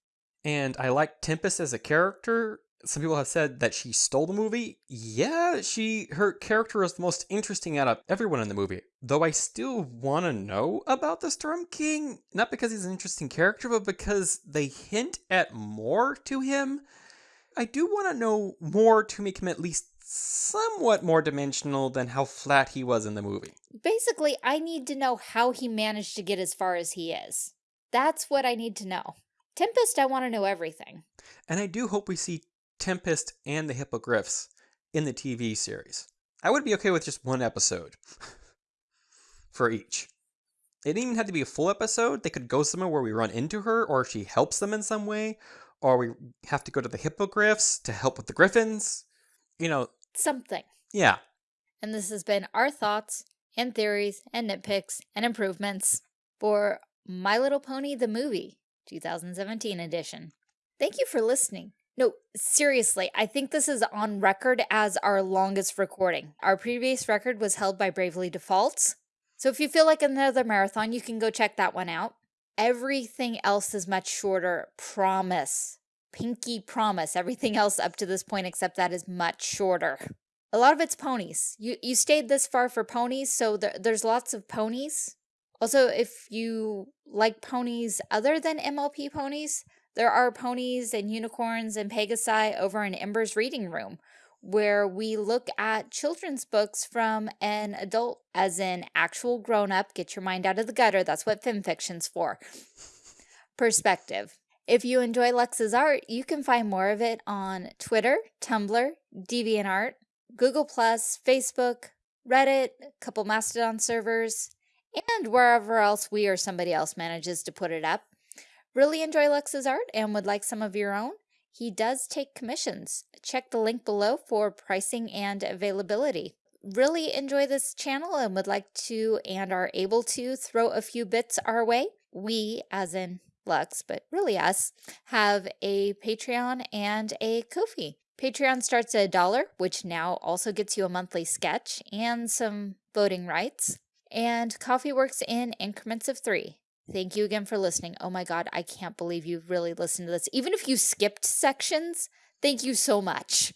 And I like Tempest as a character some people have said that she stole the movie. Yeah, she her character is the most interesting out of everyone in the movie. Though I still want to know about the Storm King, not because he's an interesting character, but because they hint at more to him. I do want to know more to make him at least somewhat more dimensional than how flat he was in the movie. Basically, I need to know how he managed to get as far as he is. That's what I need to know. Tempest, I want to know everything. And I do hope we see Tempest and the Hippogriffs in the TV series. I would be okay with just one episode for each. It didn't even have to be a full episode. They could go somewhere where we run into her, or she helps them in some way, or we have to go to the Hippogriffs to help with the Griffins. You know, something. Yeah. And this has been our thoughts and theories and nitpicks and improvements for My Little Pony the Movie 2017 edition. Thank you for listening. No, seriously, I think this is on record as our longest recording. Our previous record was held by Bravely Defaults. So if you feel like another marathon, you can go check that one out. Everything else is much shorter. Promise. Pinky promise. Everything else up to this point except that is much shorter. A lot of it's ponies. You you stayed this far for ponies, so there, there's lots of ponies. Also, if you like ponies other than MLP ponies, There are ponies and unicorns and Pegasi over in Ember's reading room, where we look at children's books from an adult, as in actual grown up, get your mind out of the gutter. That's what fiction's for. Perspective. If you enjoy Lex's art, you can find more of it on Twitter, Tumblr, DeviantArt, Google+, Facebook, Reddit, couple Mastodon servers, and wherever else we or somebody else manages to put it up. Really enjoy Lux's art and would like some of your own? He does take commissions. Check the link below for pricing and availability. Really enjoy this channel and would like to and are able to throw a few bits our way. We, as in Lux, but really us, have a Patreon and a Ko-fi. Patreon starts at a dollar, which now also gets you a monthly sketch and some voting rights. And Ko-fi works in increments of three. Thank you again for listening. Oh my God, I can't believe you really listened to this. Even if you skipped sections, thank you so much.